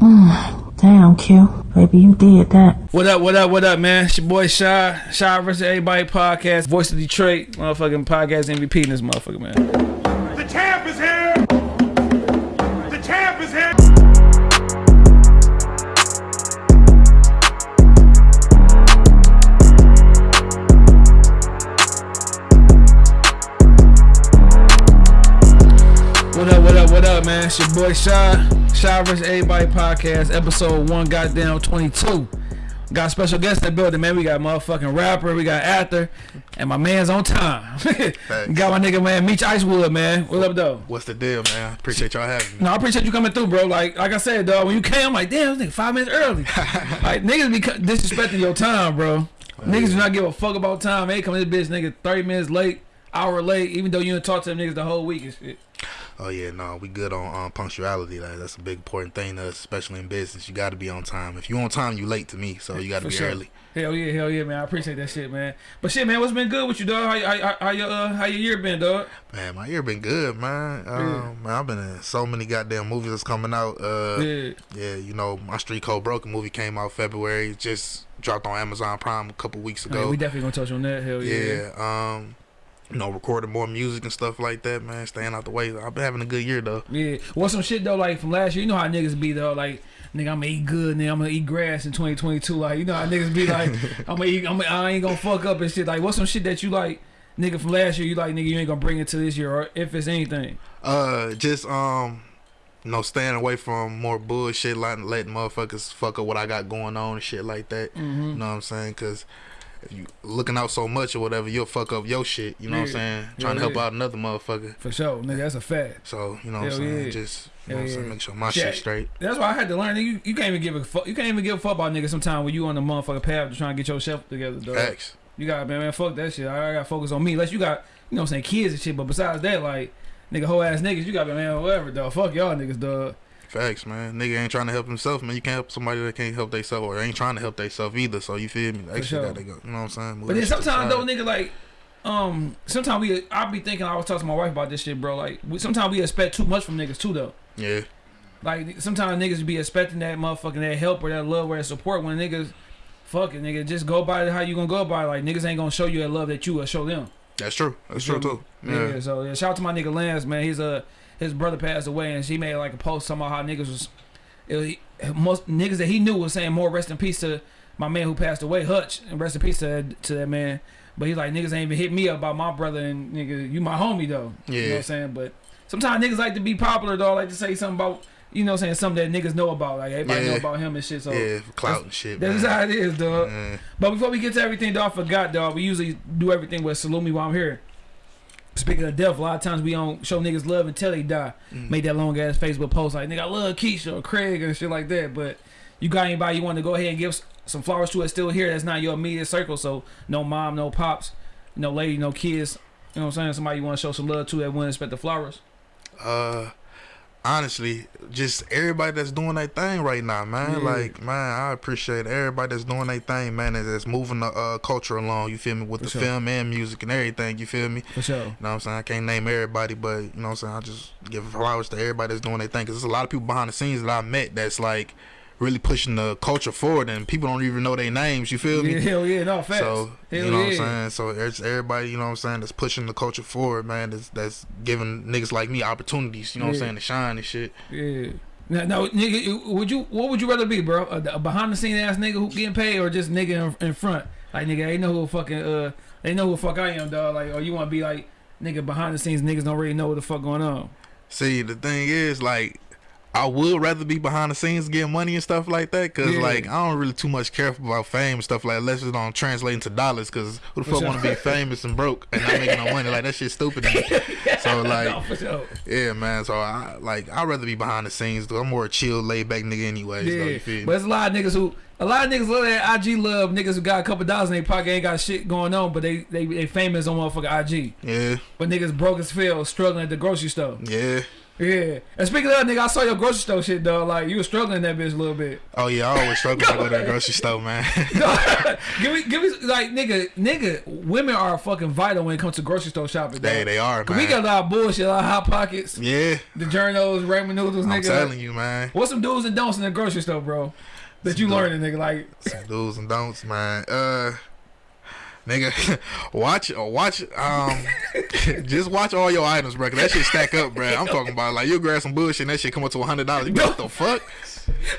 Damn, Q. Baby, you did that. What up, what up, what up, man? It's your boy Shy. Shy versus Everybody podcast. Voice of Detroit. Motherfucking podcast MVP in this motherfucker, man. Your boy Shy. Shy versus Everybody podcast, episode one, goddamn 22. Got special guests in the building, man. We got motherfucking rapper, we got actor, and my man's on time. got my nigga, man, Meech Icewood, man. What up, though? What's the deal, man? Appreciate y'all having me. No, I appreciate you coming through, bro. Like, like I said, dog, when you came, I'm like, damn, this nigga five minutes early. like, niggas be disrespecting your time, bro. Oh, niggas do not give a fuck about time. They come to this bitch, nigga, 30 minutes late, hour late, even though you didn't talk to them niggas the whole week and shit. Oh yeah, no, we good on um, punctuality. Like that's a big important thing to us, especially in business. You got to be on time. If you on time, you late to me. So you got to be sure. early. Hell yeah, hell yeah, man. I appreciate that shit, man. But shit, man, what's been good with you, dog? How, how, how your uh, how your year been, dog? Man, my year been good, man. Um, man, I've been in so many goddamn movies that's coming out. Uh, Yeah. yeah, you know, my Street Code Broken movie came out February. Just dropped on Amazon Prime a couple weeks Hey, ago. we definitely gonna touch on that. Hell yeah. yeah. Um, you know, recording more music and stuff like that, man. Staying out the way. I've been having a good year though. Yeah. What's some shit though, like from last year? You know how niggas be though, like nigga, I'm gonna eat good, nigga, I'm gonna eat grass in 2022. Like you know how niggas be like, I'm gonna eat, I'm gonna, I ain't gonna fuck up and shit. Like what's some shit that you like, nigga, from last year? You like, nigga, you ain't gonna bring it to this year, or if it's anything. Uh, just um, you know, staying away from more bullshit, letting letting motherfuckers fuck up what I got going on and shit like that. Mm-hmm. You know what I'm saying? Cause if you looking out so much or whatever, you'll fuck up your shit. You know what I'm Yeah. saying? Yeah, Trying to help yeah. out another motherfucker. For sure, nigga, that's a fact. So you know what I'm saying? yeah. Just you know Hell what I'm saying? Make sure my Shit. shit straight. That's why I had to learn. You, you can't even give a fuck. You can't even give a fuck about nigga. Sometimes when you on the motherfucker path to try and get yourself together, dog. Facts. You got man, man, fuck that shit. I, I got to focus on me. Unless you got, you know, what I'm saying kids and shit. But besides that, like nigga, whole ass niggas, you got man, whatever, dog. Fuck y'all niggas, dog. Facts, man. Nigga ain't trying to help himself, man. You can't help somebody that can't help themselves or ain't trying to help themselves either. So you feel me? That shit sure. gotta go. You know what I'm saying? Move But then that shit to the sometimes though, nigga, like, um, sometimes we, I be thinking, I was talking to my wife about this shit, bro. Like, we, sometimes we expect too much from niggas too, though. Yeah. Like, sometimes niggas be expecting that motherfucking that help or that love or that support when niggas, fuck it, nigga, just go by it how you gonna go by. it. Like, niggas ain't gonna show you that love that you will show them. That's true. That's You true too. Yeah. Yeah. So yeah, shout out to my nigga Lance, man. He's uh his brother passed away, and she made like a post talking about how niggas was, most niggas that he knew was saying more rest in peace to my man who passed away, Hutch, and rest in peace to that, to that man. But he's like niggas ain't even hit me up about my brother and nigga, you my homie though. You know what Yeah. I'm saying? But sometimes niggas like to be popular though, like to say something about you know what I'm saying something that niggas know about, like everybody know about him and shit. So yeah, clout and shit. that's man. how it is, dog. Yeah. But before we get to everything, dog, I forgot, dog. We usually do everything with salute me while I'm here. Speaking of death, a lot of times we don't show niggas love until they die. Mm. Make that long ass Facebook post like, nigga, I love Keisha or Craig and shit like that. But you got anybody you want to go ahead and give some flowers to? It's still here. That's not your immediate circle. So no mom, no pops, no lady, no kids. You know what I'm saying? Somebody you want to show some love to that wouldn't expect the flowers. Uh, honestly, just everybody that's doing their thing right now, man. Yeah. Like, man, I appreciate everybody that's doing their thing, man. That's, that's moving the uh, culture along. You feel me with For the sure. film and music and everything. You feel me? For sure. You know what I'm saying? I can't name everybody, but you know what I'm saying? I just give flowers to everybody that's doing their thing. Cause there's a lot of people behind the scenes that I met that's like really pushing the culture forward, and people don't even know their names. You feel me? Yeah, hell yeah, no facts. So hell you know yeah. what I'm saying. So it's everybody, you know what I'm saying, that's pushing the culture forward, man. That's that's giving niggas like me opportunities. You know what I'm saying to shine and shit. Yeah. Now, now, nigga, would you? What would you rather be, bro? A, a behind the scene ass nigga who getting paid, or just nigga in, in front? Like nigga, they know who fucking uh, they know who the fuck I am, dog. Like, or you want to be like nigga behind the scenes? Niggas don't really know what the fuck going on. See, the thing is, like, I would rather be behind the scenes getting money and stuff like that, cause Yeah. like I don't really too much care about fame and stuff like that, unless it don't translate into dollars. Cause who the fuck want to be famous and broke and not making no money? Like that shit stupid. to me. so no, like, for sure. yeah, man. So I like I'd rather be behind the scenes. Though. I'm more a chill, laid back nigga, anyways. Though, Yeah, you feel but there's a lot of niggas who, a lot of niggas love that IG love. Niggas who got a couple dollars in their pocket ain't got shit going on, but they they they famous on motherfucking IG. Yeah, But niggas broke as hell, struggling at the grocery store. yeah. Yeah. And speaking of that, nigga, I saw your grocery store shit, dog. Like you was struggling in that bitch a little bit. Oh yeah, I always struggle to go to the grocery store, man. give me, give me, like nigga, nigga. Women are fucking vital when it comes to grocery store shopping. they dog. they are, man. We got a lot of bullshit, a lot of hot pockets, yeah, the journos, ramen noodles, I'm telling you, man. What's some do's and don'ts in the grocery store, bro? That you Some do- learning, nigga? Like, Some do's and don'ts, man. Uh, nigga, watch, watch, um, just watch all your items, bro. 'cause that shit stack up, bro. I'm talking about like you grab some bullshit and that shit come up to hundred dollars. You like, what the fuck?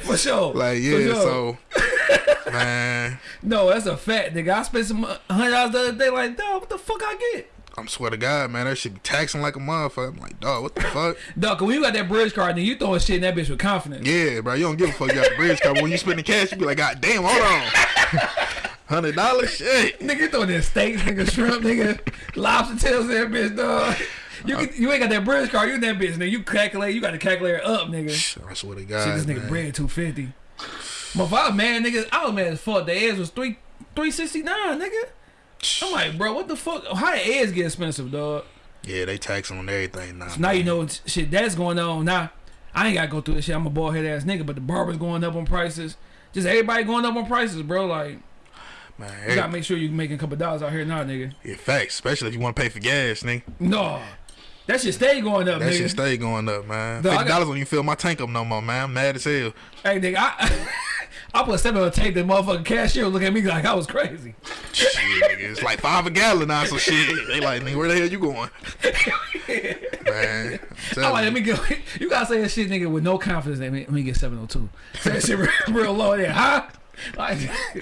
for sure. Like yeah, sure. so man, no, that's a fact, nigga. I spent some hundred dollars the other day. Like, dog, what the fuck I get? I'm swear to God, man, that shit be taxing like a motherfucker. I'm like, dog, what the fuck? Dog, 'cause when you got that bridge card, then you throwing shit in that bitch with confidence. Yeah, bro, you don't give a fuck. You got the bridge card. But when you spending cash, you be like, God damn, hold on, hundred dollars, shit. Nigga, you throwing in steaks, nigga, shrimp, nigga, lobster tails in that bitch, dog. You, uh, can, you ain't got that bridge card, you in that bitch, nigga. You calculate, you got to calculate it up, nigga. I swear to God, See this nigga man. bread two fifty. I was mad, nigga. I was mad as fuck. The eggs was three three sixty nine, nigga. I'm like, bro, what the fuck? How the eggs get expensive, dog? Yeah, they taxing on everything now. Now you know shit that's going on. Now I ain't gotta go through this shit. I'm a bald head ass nigga, but the barbers going up on prices. Just everybody going up on prices, bro. Like man. you gotta make sure you're making a couple dollars out here now, nigga. yeah, facts, especially if you want to pay for gas, nigga. No, that shit stay going up, That nigga. shit stay going up, man. Dog, I Fifty got- dollars when you fill my tank up no more, man. I'm mad as hell. hey, nigga, I I put seven on the tank. The motherfucking cashier look at me like I was crazy. shit, nigga, it's like five a gallon now. So shit, they like, nigga, where the hell you going? man, I'm I'm like, let me get. You gotta say that shit, nigga, with no confidence. Let me, let me get 702. Say that shit real, real low there, huh? Like,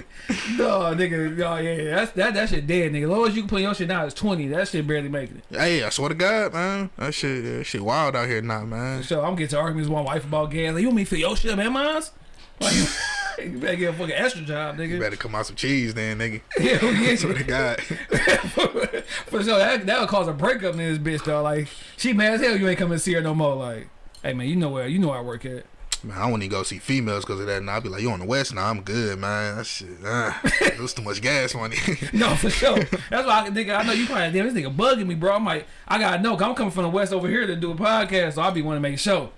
no, nigga, no, yeah, that's that that shit dead, nigga. Lowest you can put your shit now is 20. That shit barely making it. Hey, I swear to God, man, that shit, that shit wild out here now, man. So I'm getting to arguments with my wife about gas. Like, you want me to fill your shit, man, mine's? Like, you better get a fucking extra job, nigga. You better come out some cheese, then, nigga. Yeah, yeah. Swear to God. For sure, that that would cause a breakup in this bitch, though. Like, she mad as hell. You ain't coming to see her no more. Like, hey man, you know where you know where I work at. Man, I wouldn't even go see females because of that. And I'd be like, you on the west? Now I'm good, man. That shit, uh, it was too much gas money. No, for sure. That's why, I, nigga. I know you probably damn this nigga bugging me, bro. I'm like, I gotta know. 'cause I'm coming from the west over here to do a podcast, so I be want to make a show.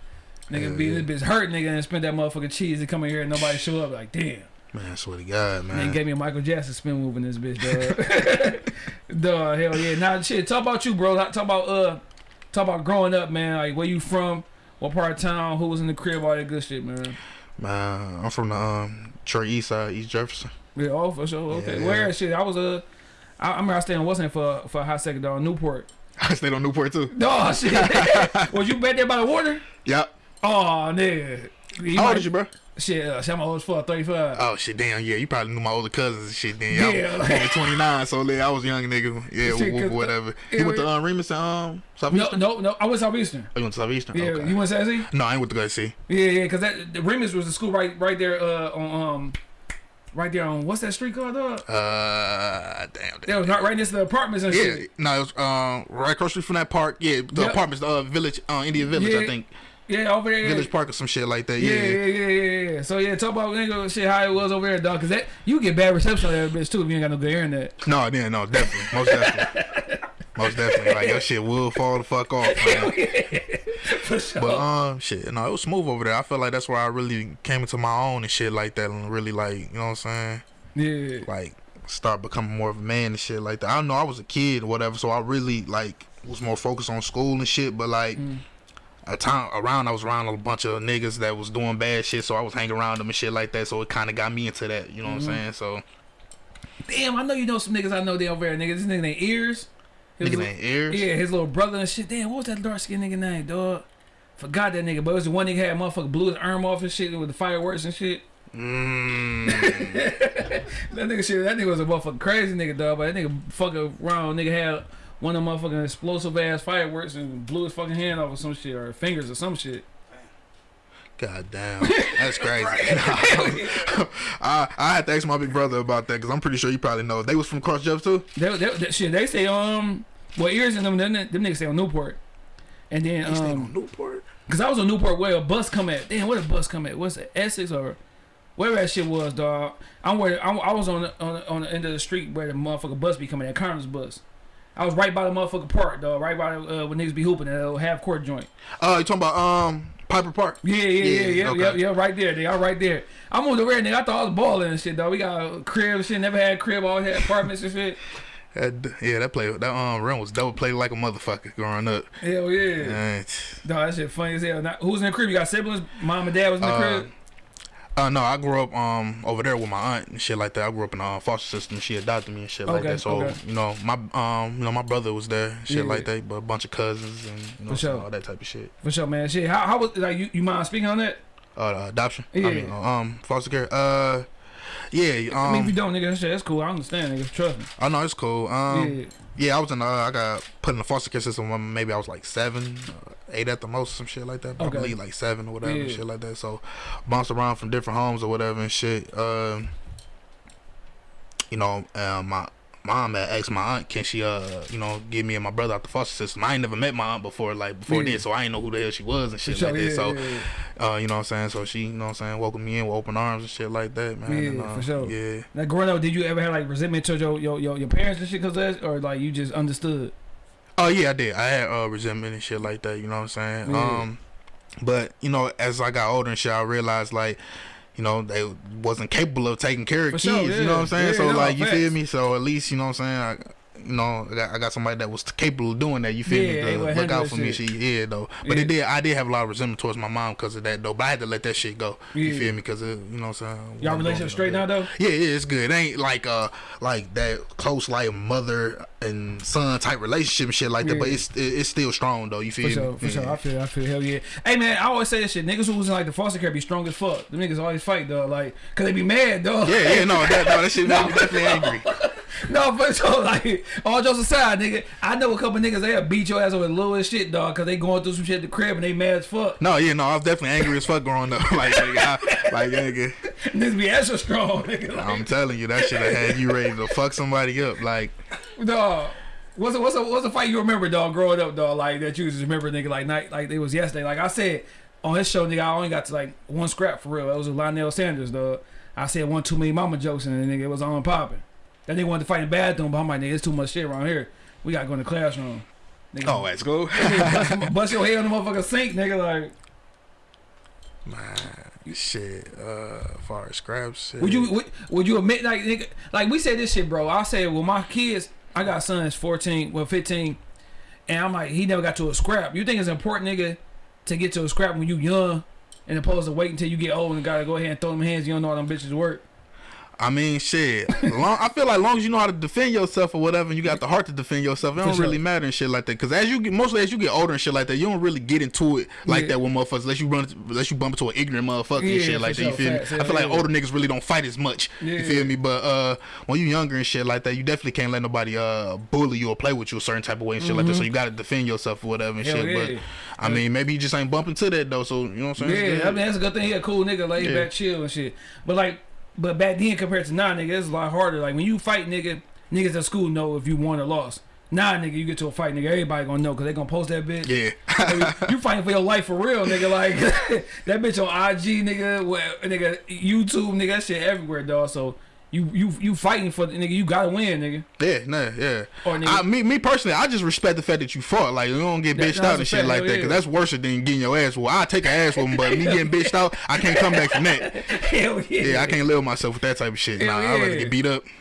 Nigga, Hell be yeah. this bitch hurt, nigga, and spend that motherfucking cheese and come in here and nobody show up. Like, damn. man, I swear to God, man. gave me a Michael Jackson spin move in this bitch, dog. dog, hell yeah. Now, shit, talk about you, bro. Talk about uh, talk about growing up, man. Like, where you from? What part of town? Who was in the crib? All that good shit, man. Man, I'm from the um, Detroit East Side, East Jefferson. Yeah, oh for sure. Okay, Yeah. where shit? I was uh, I, I remember I stayed in Western for for a hot second dog, Newport. I stayed on Newport too. Oh shit! was you back there by the water? Yep. Oh nigga. You How might- old is you, bro? Shit, uh, shit, I'm old as fuck, 35. Oh shit, damn, yeah. You probably knew my older cousins and shit. Then yeah, like- only 29, so yeah, I was a young nigga. Yeah, Shit, wh- wh- whatever. yeah, He went to um, Remus and um, no, Southeastern. no, no. I went Southeastern. Oh, you went to Southeastern? Yeah, okay. you went Sassy? no, I ain't went to go see. Yeah, yeah, because that the Remus was the school right, right there, uh, on um, right there on what's that street called, dog? Uh, damn. That damn. was not right next to the apartments and Yeah, shit. no, it was um right across the street from that park. Yeah, the Yep. apartments, the uh, village, uh, Indian Village, Yeah. I think, Yeah, over there. Village Park or some shit like that. Yeah, Yeah, yeah, yeah, yeah. So yeah, talk about nigga shit how it was over there, dog. Cause that you get bad reception on that bitch too if you ain't got no good internet. No, yeah, no, definitely, most definitely, most definitely. Like your shit will fall the fuck off, man. For sure. But um, shit, no, it was smooth over there. I feel like that's where I really came into my own and shit like that, and really like, you know what I'm saying? yeah. Like start becoming more of a man and shit like that. I don't know I was a kid or whatever, so I really like was more focused on school and shit. But like. Mm. A time around, I was around a bunch of niggas that was doing bad shit, so I was hanging around them and shit like that. So it kind of got me into that, you know what Mhm. I'm saying? So Damn, I know you know some niggas I know they over there, nigga. This nigga named Ears. His niggas li- ain't ears. Yeah, his little brother and shit. Damn, what was that dark skinned nigga name, dog? Forgot that nigga, but it was the one nigga had motherfucker blew his arm off and shit with the fireworks and shit. Mm. That nigga shit, that nigga was a motherfucking crazy nigga, dog. But that nigga fucking around, nigga had one of them motherfucking explosive ass fireworks and blew his fucking hand off or some shit or fingers or some shit. God damn, that's crazy. I I had to ask my big brother about that because I'm pretty sure you probably know. They was from Cross Jeff too. They, they, they- shit, they stay um, well, ears in them, them, them niggas stay on Newport. And then They um, on Newport. Cause I was on Newport where a bus come at. Damn, where the bus come at? What's it? Essex or wherever that shit was, dog. I'm where I'm, I was on the, on the, on the end of the street where the motherfucker bus be coming at Carmen's bus. I was right by the motherfucking park, dog. Right by uh, when niggas be hooping at a half court joint. Uh, you talking about um Piper Park? Yeah, yeah, yeah, Yeah, yeah, okay. yeah, yeah, right there, they I'm right there. I moved there, nigga. I thought I was balling and shit, dog. We got a crib and shit. Never had a crib. Always had apartments and shit. That, yeah, that play that um run was double played like a motherfucker growing up. Hell yeah. And, Dog, that shit funny as hell. Now, who's in the crib? You got siblings? Mom and dad was in the Uh, crib? Uh, no, I grew up um over there with my aunt and shit like that. I grew up in a foster system. She adopted me and shit like that. So okay. you know my um you know my brother was there, shit Yeah. like that. But a bunch of cousins and you know sure. all that type of shit. For sure, man. Shit. How, how was, like, you, you mind speaking on that? Uh, adoption. Yeah. I mean um foster care. Uh, yeah. Um, I mean, if you don't, nigga, that that's cool. I understand, nigga. Trust me. I know it's cool. Um, yeah. Yeah, I was in. Uh, I got put in the foster care system when maybe I was like seven, uh, eight at the most, some shit like that. But Okay. I believe like seven or whatever, Yeah. shit like that. So bounced around from different homes or whatever and shit. Um, you know, uh, my mom had asked my aunt, can she, uh, you know, give me and my brother out the foster system. I ain't never met my aunt before, like before Yeah. this, so I ain't know who the hell she was and shit sure, like that. yeah, So, yeah, uh, you know what I'm saying? So she, you know what I'm saying, welcomed me in with open arms and shit like that, man. Yeah, and, uh, for sure. Yeah. Now, growing up, did you ever have like resentment towards your your, your, your parents and shit because of that, or like you just understood? Oh yeah, I did. I had uh, resentment and shit like that. You know what I'm saying? Um, but you know, as I got older and shit, I realized like, you know, they wasn't capable of taking care of For kids. sure, You know what I'm saying? Yeah, so no, like, you facts. feel me? So at least you know what I'm saying. I, you know, I got, I got somebody that was capable of doing that. You feel Yeah, me? Look out for me. shit. She, yeah, though. But Yeah. it did. I did have a lot of resentment towards my mom because of that, though. But I had to let that shit go. You feel me? Because you know what I'm saying. Y'all relationship straight now though? Yeah, yeah, it's good. It ain't like uh like that close like mother and son type relationship and shit like that, but it's it, it's still strong though. You feel For me? sure, for yeah. sure. I feel, I feel, hell yeah. Hey man, I always say this shit. Niggas who was in like the foster care be strong as fuck. The niggas always fight though, like, cause they be mad though. Yeah, yeah, no, that no, that shit made me definitely angry. no, but so like, all jokes aside, nigga, I know a couple niggas they'll beat your ass over little as shit, dog, cause they going through some shit at the crib and they mad as fuck. No, yeah, no, I was definitely angry as fuck growing up. like, nigga, I, like, nigga, Niggas be extra strong, nigga. Like, I'm telling you, that shit have had you ready to fuck somebody up. Like, dog. What's a, what's a, what's a fight you remember, dog, growing up, dog, like that you just remember, nigga, like night, like it was yesterday. Like I said on his show, nigga, I only got to like one scrap for real. It was with Lionel Sanders, dog. I said one too many mama jokes and the nigga it was on popping. That nigga wanted to fight in the bathroom, but I'm like, nigga, it's too much shit around here. We gotta go in the classroom. Nigga, oh, that's cool. bust, bust your head on the motherfucking sink, nigga. Like, Man, shit. Uh, as far as scraps, shit. would you would, would you admit like nigga, like we said this shit, bro? I say, well, my kids, I got sons, 14, well, 15, and I'm like, he never got to a scrap. You think it's important, nigga, to get to a scrap when you young, and opposed to wait until you get old and gotta go ahead and throw them hands? You don't know how them bitches work. I mean, shit. Long, I feel like long as you know how to defend yourself or whatever, and you got the heart to defend yourself, it For don't sure. really matter and shit like that. Because as you get, mostly as you get older and shit like that, you don't really get into it like Yeah. that with motherfuckers. Unless you run, unless you bump into an ignorant motherfucker Yeah, and shit like that. You feel me? Facts. I feel like yeah. older niggas really don't fight as much. Yeah. You feel me? But uh, when you younger and shit like that, you definitely can't let nobody uh bully you or play with you a certain type of way and shit like that. So you got to defend yourself or whatever and Mm-hmm. Hell shit. yeah. But I mean, maybe you just ain't bumping to that though. So you know what I'm saying? Yeah. I mean that's a good thing. He a cool nigga, laid Yeah. back, chill and shit. But like, but back then compared to now, nigga, it's a lot harder. Like when you fight, nigga, niggas at school know if you won or lost. Nah, nigga, you get to a fight, nigga, everybody gonna know because they gonna post that bitch. Yeah. you fighting for your life for real, nigga. Like that bitch on IG, nigga, nigga, YouTube, nigga, that shit everywhere, dog. So you you you fighting for the nigga, you gotta win, nigga. Yeah, nah, yeah. Or nigga- I, me, me personally, I just respect the fact that you fought. Like you don't get bitched out and shit like hell that, yeah. cause that's worse than getting your ass. Well, I take an ass whooping, but me getting bitched out, I can't come back from that. Hell yeah. Yeah, I can't live myself with that type of shit. Nah, Hell I'd rather get beat up.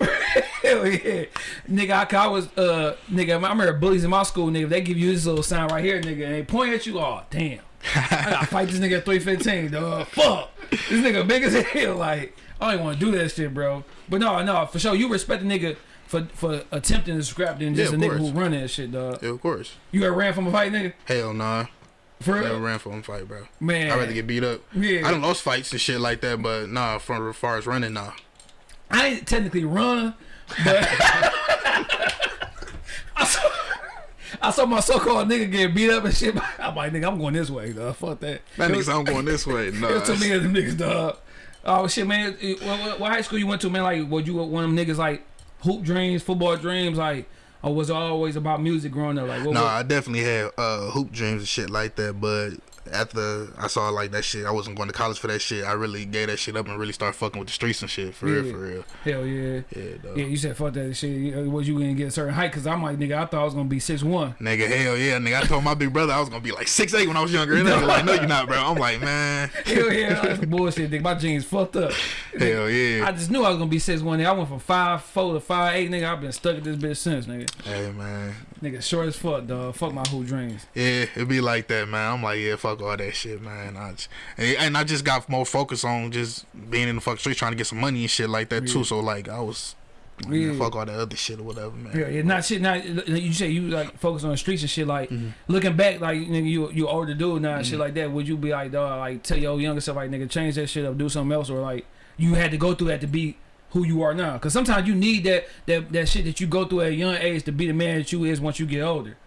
Hell yeah, nigga. I, I was uh, nigga. I remember bullies in my school, nigga. They give you this little sign right here, nigga, and they point at you. Oh, damn. I gotta fight this nigga at 315, dog. Fuck. This nigga big as hell. Like, I don't even want to do that shit, bro. But no, no, for sure. You respect the nigga for for attempting to scrap than just Yeah, a nigga course. who run that shit, dog. Yeah, of course. You ever ran from a fight, nigga? Hell nah. For Never real? ran for a fight, bro. Man. I'd rather get beat up. Yeah. I don't lost fights and shit like that, but nah, from as far as running, nah. I ain't technically run, but I saw, I saw my so-called nigga get beat up and shit. I'm like, nigga, I'm going this way, dog. Fuck that. That niggas, I'm going this way. Nah. it was too many of them niggas, dog. Oh shit, man. What, what, high school you went to, man? Like, was you one of them niggas like hoop dreams, football dreams, like, or was it always about music growing up? Like, what? Nah, what- I definitely had uh, hoop dreams and shit like that, but after I saw like that shit, I wasn't going to college for that shit. I really gave that shit up and really started fucking with the streets and shit for real, for real. Hell yeah. Yeah, dog. Yeah, you said fuck that shit. You- uh, Was you gonna get a certain height? Cause I'm like, nigga, I thought I was gonna be six one. Nigga, hell yeah, nigga. I told my big brother I was gonna be like six eight when I was younger. And nigga like, no, you're not, bro. I'm like, man, Hell yeah, that's bullshit, nigga. My jeans fucked up. hell yeah. I just knew I was gonna be six one. I went from five four to five eight, nigga. I've been stuck at this bitch since, nigga. Hey man, Nigga, short as fuck, dog. Fuck my whole dreams. yeah, it be like that, man. I'm like, yeah, fuck all that shit, man. I just, and, and I just got more focused on just being in the fuck street trying to get some money and shit like that Yeah. too. So like, I was, Yeah. yeah. fuck all that other shit or whatever, man. Yeah, yeah, not shit. Not you say you like focus on the streets and shit. Like Mm-hmm. looking back, like nigga, you you older dude now and shit like that. Would you be like, dog, like tell your younger self, like nigga, change that shit up, do something else, or like you had to go through that to be who you are now? Because sometimes you need that that that shit that you go through at a young age to be the man that you is once you get older.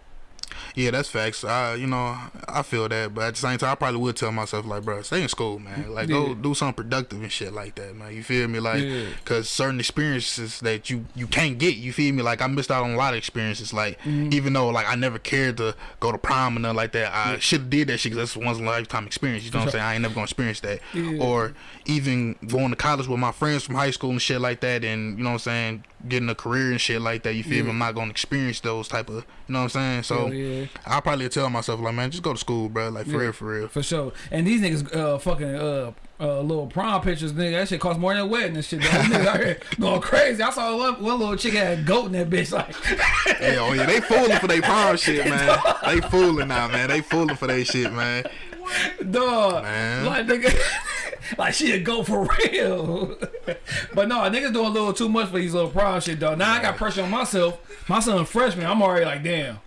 Yeah, that's facts. I, you know, I feel that, but at the same time, I probably would tell myself like, bro, stay in school, man. Like, Yeah. go do something productive and shit like that, man. You feel me? Like, Yeah. cause certain experiences that you you can't get. You feel me? Like, I missed out on a lot of experiences. Like, Mm-hmm. even though like I never cared to go to prom and nothing like that, I should have did that shit. Cause that's a once in a lifetime experience. You know what I'm saying? I ain't never gonna experience that. Yeah. Or even going to college with my friends from high school and shit like that, and you know what I'm saying, getting a career and shit like that. You feel me? I'm not gonna experience those type of, you know what I'm saying? So. Yeah, I probably tell myself like, man, just go to school, bro. Like for Yeah. real, for real. for sure. And these niggas, uh, fucking, uh. Uh, little prom pictures, nigga. That shit cost more than a wedding and shit. Dog. Niggas out here going crazy. I saw one, one little chick had a goat in that bitch. Like, Yeah, oh yeah, they fooling for their prom shit, man. They fooling now, man. They fooling for their shit, man. Dog, Man. like nigga, like she a goat for real. but no, niggas doing a little too much for these little prom shit, dog. Now I got pressure on myself. My son freshman, I'm already like, damn.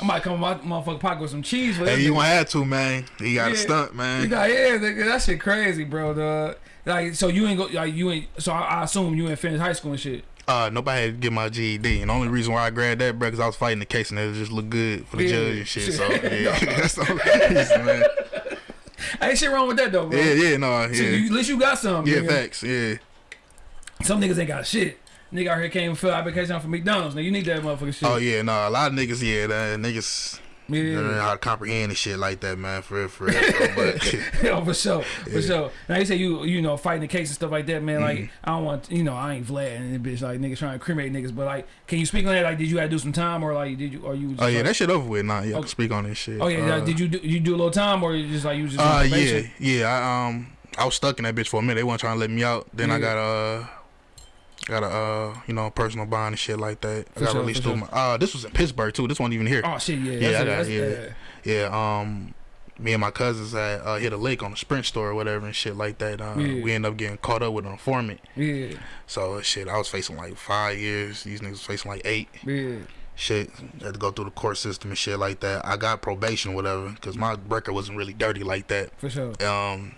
I might come my motherfucking pocket with some cheese for Hey, you gonna have to, man. You got Yeah. stunt, You man. got yeah, nigga, that shit crazy, bro, dog. Like, so you ain't go, like you ain't. So I, I assume you ain't finished high school and shit. Uh, nobody had to get my GED, and the only reason why I grabbed that, bro, because I was fighting the case and it just looked good for the Yeah. judge and shit. So yeah, that's the only reason, man. Ain't shit wrong with that though, bro. Yeah, yeah, no, So yeah, you, at least you got some. yeah, nigga. facts, yeah. Some niggas ain't got shit. Nigga out here came and fill application for McDonald's. Now you need that motherfucking shit. Oh yeah, no, a lot of niggas, yeah, that niggas. yeah. Don't know how to comprehend and shit like that, man. For real, for real. But yeah, for sure, for sure. Now you say you you know fighting the case and stuff like that, man. Like Mm-hmm. I don't want you know I ain't Vlad and bitch like niggas trying to cremate niggas, but like can you speak on that? Like did you have to do some time or like did you or you? Just, oh yeah, like, that shit over with. Nah, yeah, can speak on this shit. Oh yeah, Uh, did you do you do a little time or you just like you just Uh, yeah, yeah. I um, I was stuck in that bitch for a minute. They weren't trying to let me out. Then I got uh, got a uh, you know, personal bond and shit like that. I got sure, released for through my. Uh, this was in Pittsburgh too. This wasn't even here. Oh shit, yeah, Yeah, that's got- that's- yeah. Yeah. Um, me and my cousins had uh, hit a lake on a Sprint store or whatever and shit like that. Uh, Yeah. we ended up getting caught up with an informant. yeah, So shit, I was facing like five years. These niggas was facing like eight. yeah, Shit, had to go through the court system and shit like that. I got probation, whatever, because my record wasn't really dirty like that. for sure. um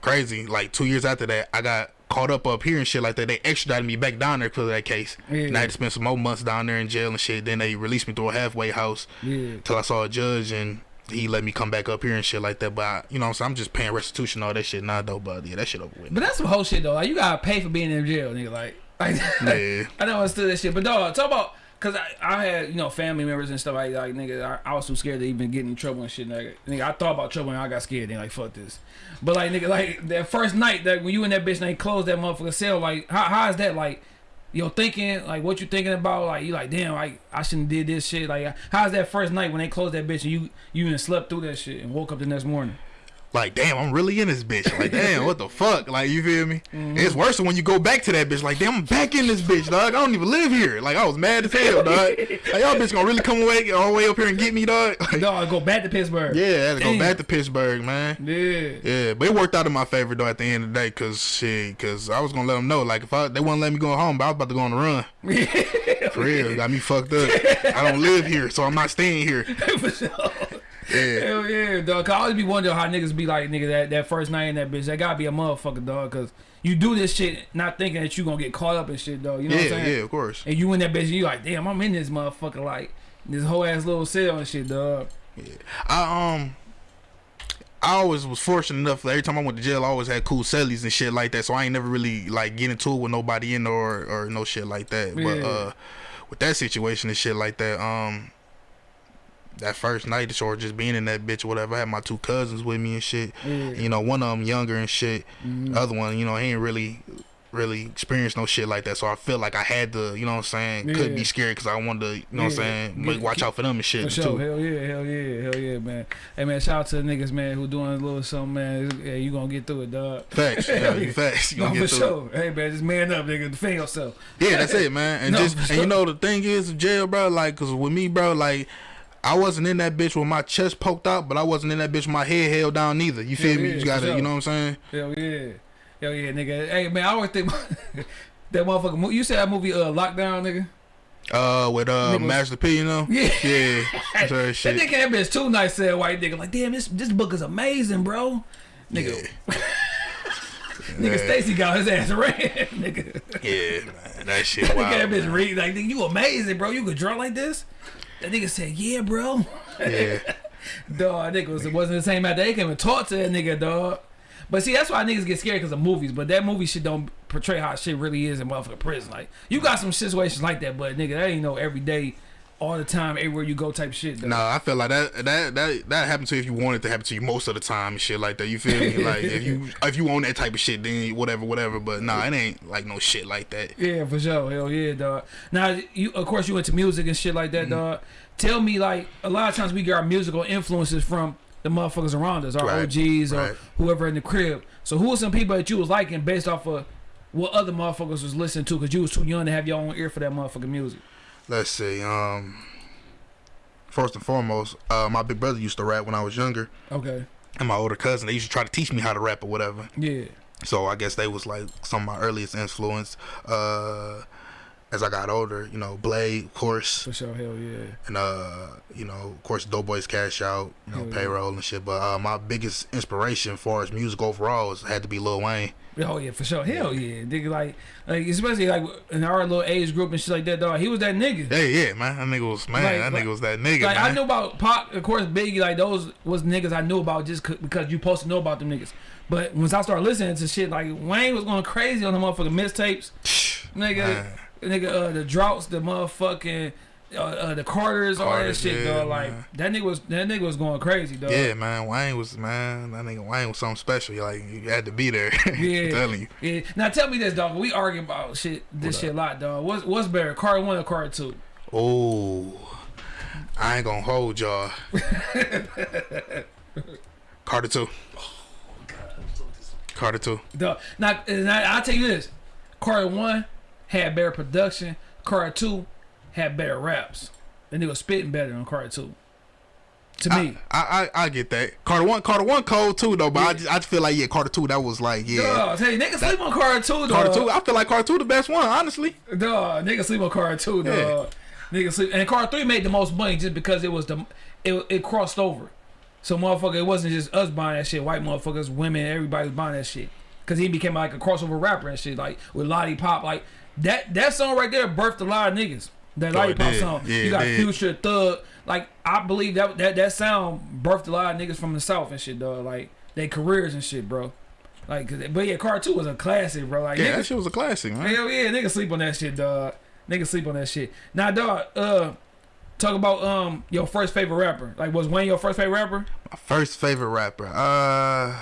crazy like two years after that i got caught up up here and shit like that they extradited me back down there because of that case Yeah. and i had to spend some more months down there in jail and shit then they released me through a halfway house Yeah, till i saw a judge and he let me come back up here and shit like that but I, you know what i'm saying i'm just paying restitution all that shit now though but yeah that shit over with but that's some whole shit though. Like you gotta pay for being in jail, nigga. Like, like yeah I never understood that shit. But dog, talk about cause I, I had you know family members and stuff like like nigga. I, I was too scared to even get in trouble and shit. Nigga, nigga I thought about trouble and I got scared. Then like fuck this. But like nigga, like that first night that when you in that bitch and they closed that motherfucker cell, like how how is that like? Yo, thinking like what you thinking about? Like you like damn, like I shouldn't did this shit. Like how's that first night when they closed that bitch and you you even slept through that shit and woke up the next morning? Like damn i'm really in this bitch like damn what the fuck like you feel me Mm-hmm. it's worse than when you go back to that bitch like damn i'm back in this bitch dog i don't even live here like i was mad as hell dog like y'all bitch gonna really come away all the way up here and get me dog like, Dog, go back to Pittsburgh. Yeah, I go back to Pittsburgh, man. Yeah. Yeah, but it worked out in my favor though at the end of the day, cause shit, cause I was gonna let them know, like if I they wouldn't let me go home, but I was about to go on the run. For real, got me fucked up. I don't live here, so I'm not staying here. For sure. Yeah, Hell yeah, dog. 'Cause I always be wondering how niggas be like, nigga, that, that first night in that bitch. That gotta be a motherfucker, dog. Cause you do this shit not thinking that you gonna get caught up in shit, dog. You know what I'm saying? yeah, yeah, of course. And you in that bitch, and you like, damn, I'm in this motherfucker, like this whole ass little cell and shit, dog. Yeah. I um. I always was fortunate enough. Every time I went to jail, I always had cool cellies and shit like that. So I ain't never really like get into it with nobody in there or, or no shit like that. But uh, with that situation and shit like that, um, that first night or just being in that bitch or whatever. I had my two cousins with me and shit. Yeah. You know, one of them younger and shit. Mhm. The other one, you know, he ain't really really experienced no shit like that. So I feel like I had to, you know what I'm saying, could Yeah. be scared because I wanted to, you know what I'm saying, make, watch out for them and shit For sure, too. hell yeah, hell yeah, hell yeah, man. Hey man, shout out to the niggas, man, who doing a little something, man. Yeah, you gonna get through it, dog. Facts, yeah, you facts. You No, gonna for get through it. Hey man, just man up, nigga. Defend yourself. Yeah, that's it, man. And No, just and sure. you know the thing is jail, bro. Like, cause with me, bro, like. I wasn't in that bitch with my chest poked out, but I wasn't in that bitch with my head held down neither. You feel Yeah, me? yeah, You gotta, sure. you know what I'm saying? Hell yeah, hell yeah, nigga. Hey man, I always think that motherfucker. mo- You said that movie, uh, Lockdown, nigga. Uh, with uh, Nigga Master P, you know? Yeah. Yeah, That shit. nigga that bitch too nice, said white nigga. Like, damn, this this book is amazing, bro. Nigga, nigga, Yeah. Stacy got his ass ran, nigga. Yeah, man, that shit Nigga, wild. that bitch man. read like, nigga, you amazing, bro. You could draw like this. That nigga said, yeah, bro. Yeah, Dog, nigga was, it wasn't the same there. They can't even talk to that nigga, dog. But see, that's why niggas get scared because of movies. But that movie shit don't portray how shit really is in motherfucking prison. Like, you got some situations like that, but nigga, that ain't no everyday, all the time, everywhere you go type shit. Dog. nah, I feel like that that that that happened to you if you want it to happen to you most of the time and shit like that. You feel me? Like if you if you own that type of shit, then whatever, whatever. But nah, it ain't like no shit like that. Yeah, for sure. Hell yeah, dog. Now, you of course you into music and shit like that, Mm-hmm. dog. Tell me, like, a lot of times we get our musical influences from the motherfuckers around us, our Right, OGs or right. whoever in the crib. So who are some people that you was liking based off of what other motherfuckers was listening to? Because you was too young to have your own ear for that motherfucking music. Let's see. Um, first and foremost, uh, my big brother used to rap when I was younger, Okay. and my older cousin they used to try to teach me how to rap or whatever. Yeah. So I guess they was like some of my earliest influence. Uh, as I got older, you know, Blade, of course, For sure. Hell yeah. and uh, you know, of course, Doughboys Cash Out, you know, Hell yeah. payroll and shit. But uh, my biggest inspiration as far as music overall was had to be Lil Wayne. Oh yeah, for sure. Hell yeah, nigga. Like, like especially like in our little age group and shit like that, dog. He was that nigga. Yeah, yeah, man, that nigga was man, Like- that like- nigga was that nigga, Like man. I knew about Pac, of course, Biggie. Like those was niggas I knew about just because you supposed to know about them niggas. But once I started listening to shit, like Wayne was going crazy on the motherfucking mixtapes, nigga, Man. nigga, uh, the droughts, the motherfucking. Uh, uh, the Carters, all that shit, yeah, dog. Like man. that nigga was that nigga was going crazy, dog. Yeah, man, Wayne was man. That nigga Wayne was something special. Like you had to be there. Yeah. I'm telling you. Yeah. Now tell me this, dog. We arguing about shit, this What shit a lot, dog. What's what's better, card one or card two? Oh, I ain't gonna hold y'all. Carter two. Carter two. Dog. Now, now I'll tell you this: card one had better production. Card two had better raps. And they was spitting better on card two. To me. I, I I get that. Carter one, Carter one, cold too though. But I, just, I just feel like yeah, Carter two. That was like yeah. Tell you, niggas sleep on card two, dog. Carter two. I feel like Carter two the best one, honestly. Dog, niggas sleep on two, dog. Yeah. Niggas sleep, and card three made the most money just because it was the it, it crossed over. So motherfucker, it wasn't just us buying that shit. White motherfuckers, women, everybody was buying that shit. Cause he became like a crossover rapper and shit, like with Lollipop, like that. That song right there birthed a lot of niggas. That Oh, Lollipop song. Yeah, you got did. Future, Thug. Like I believe that that that sound birthed a lot of niggas from the south and shit, dog. Like their careers and shit, bro. Like, 'cause- but yeah, Card Two was a classic, bro. Like Yeah, niggas, that shit was a classic, man. Hell yeah, niggas sleep on that shit, dog. Niggas sleep on that shit. Now, dog, uh, talk about um your first favorite rapper. Like, was Wayne your first favorite rapper? My first favorite rapper. Uh,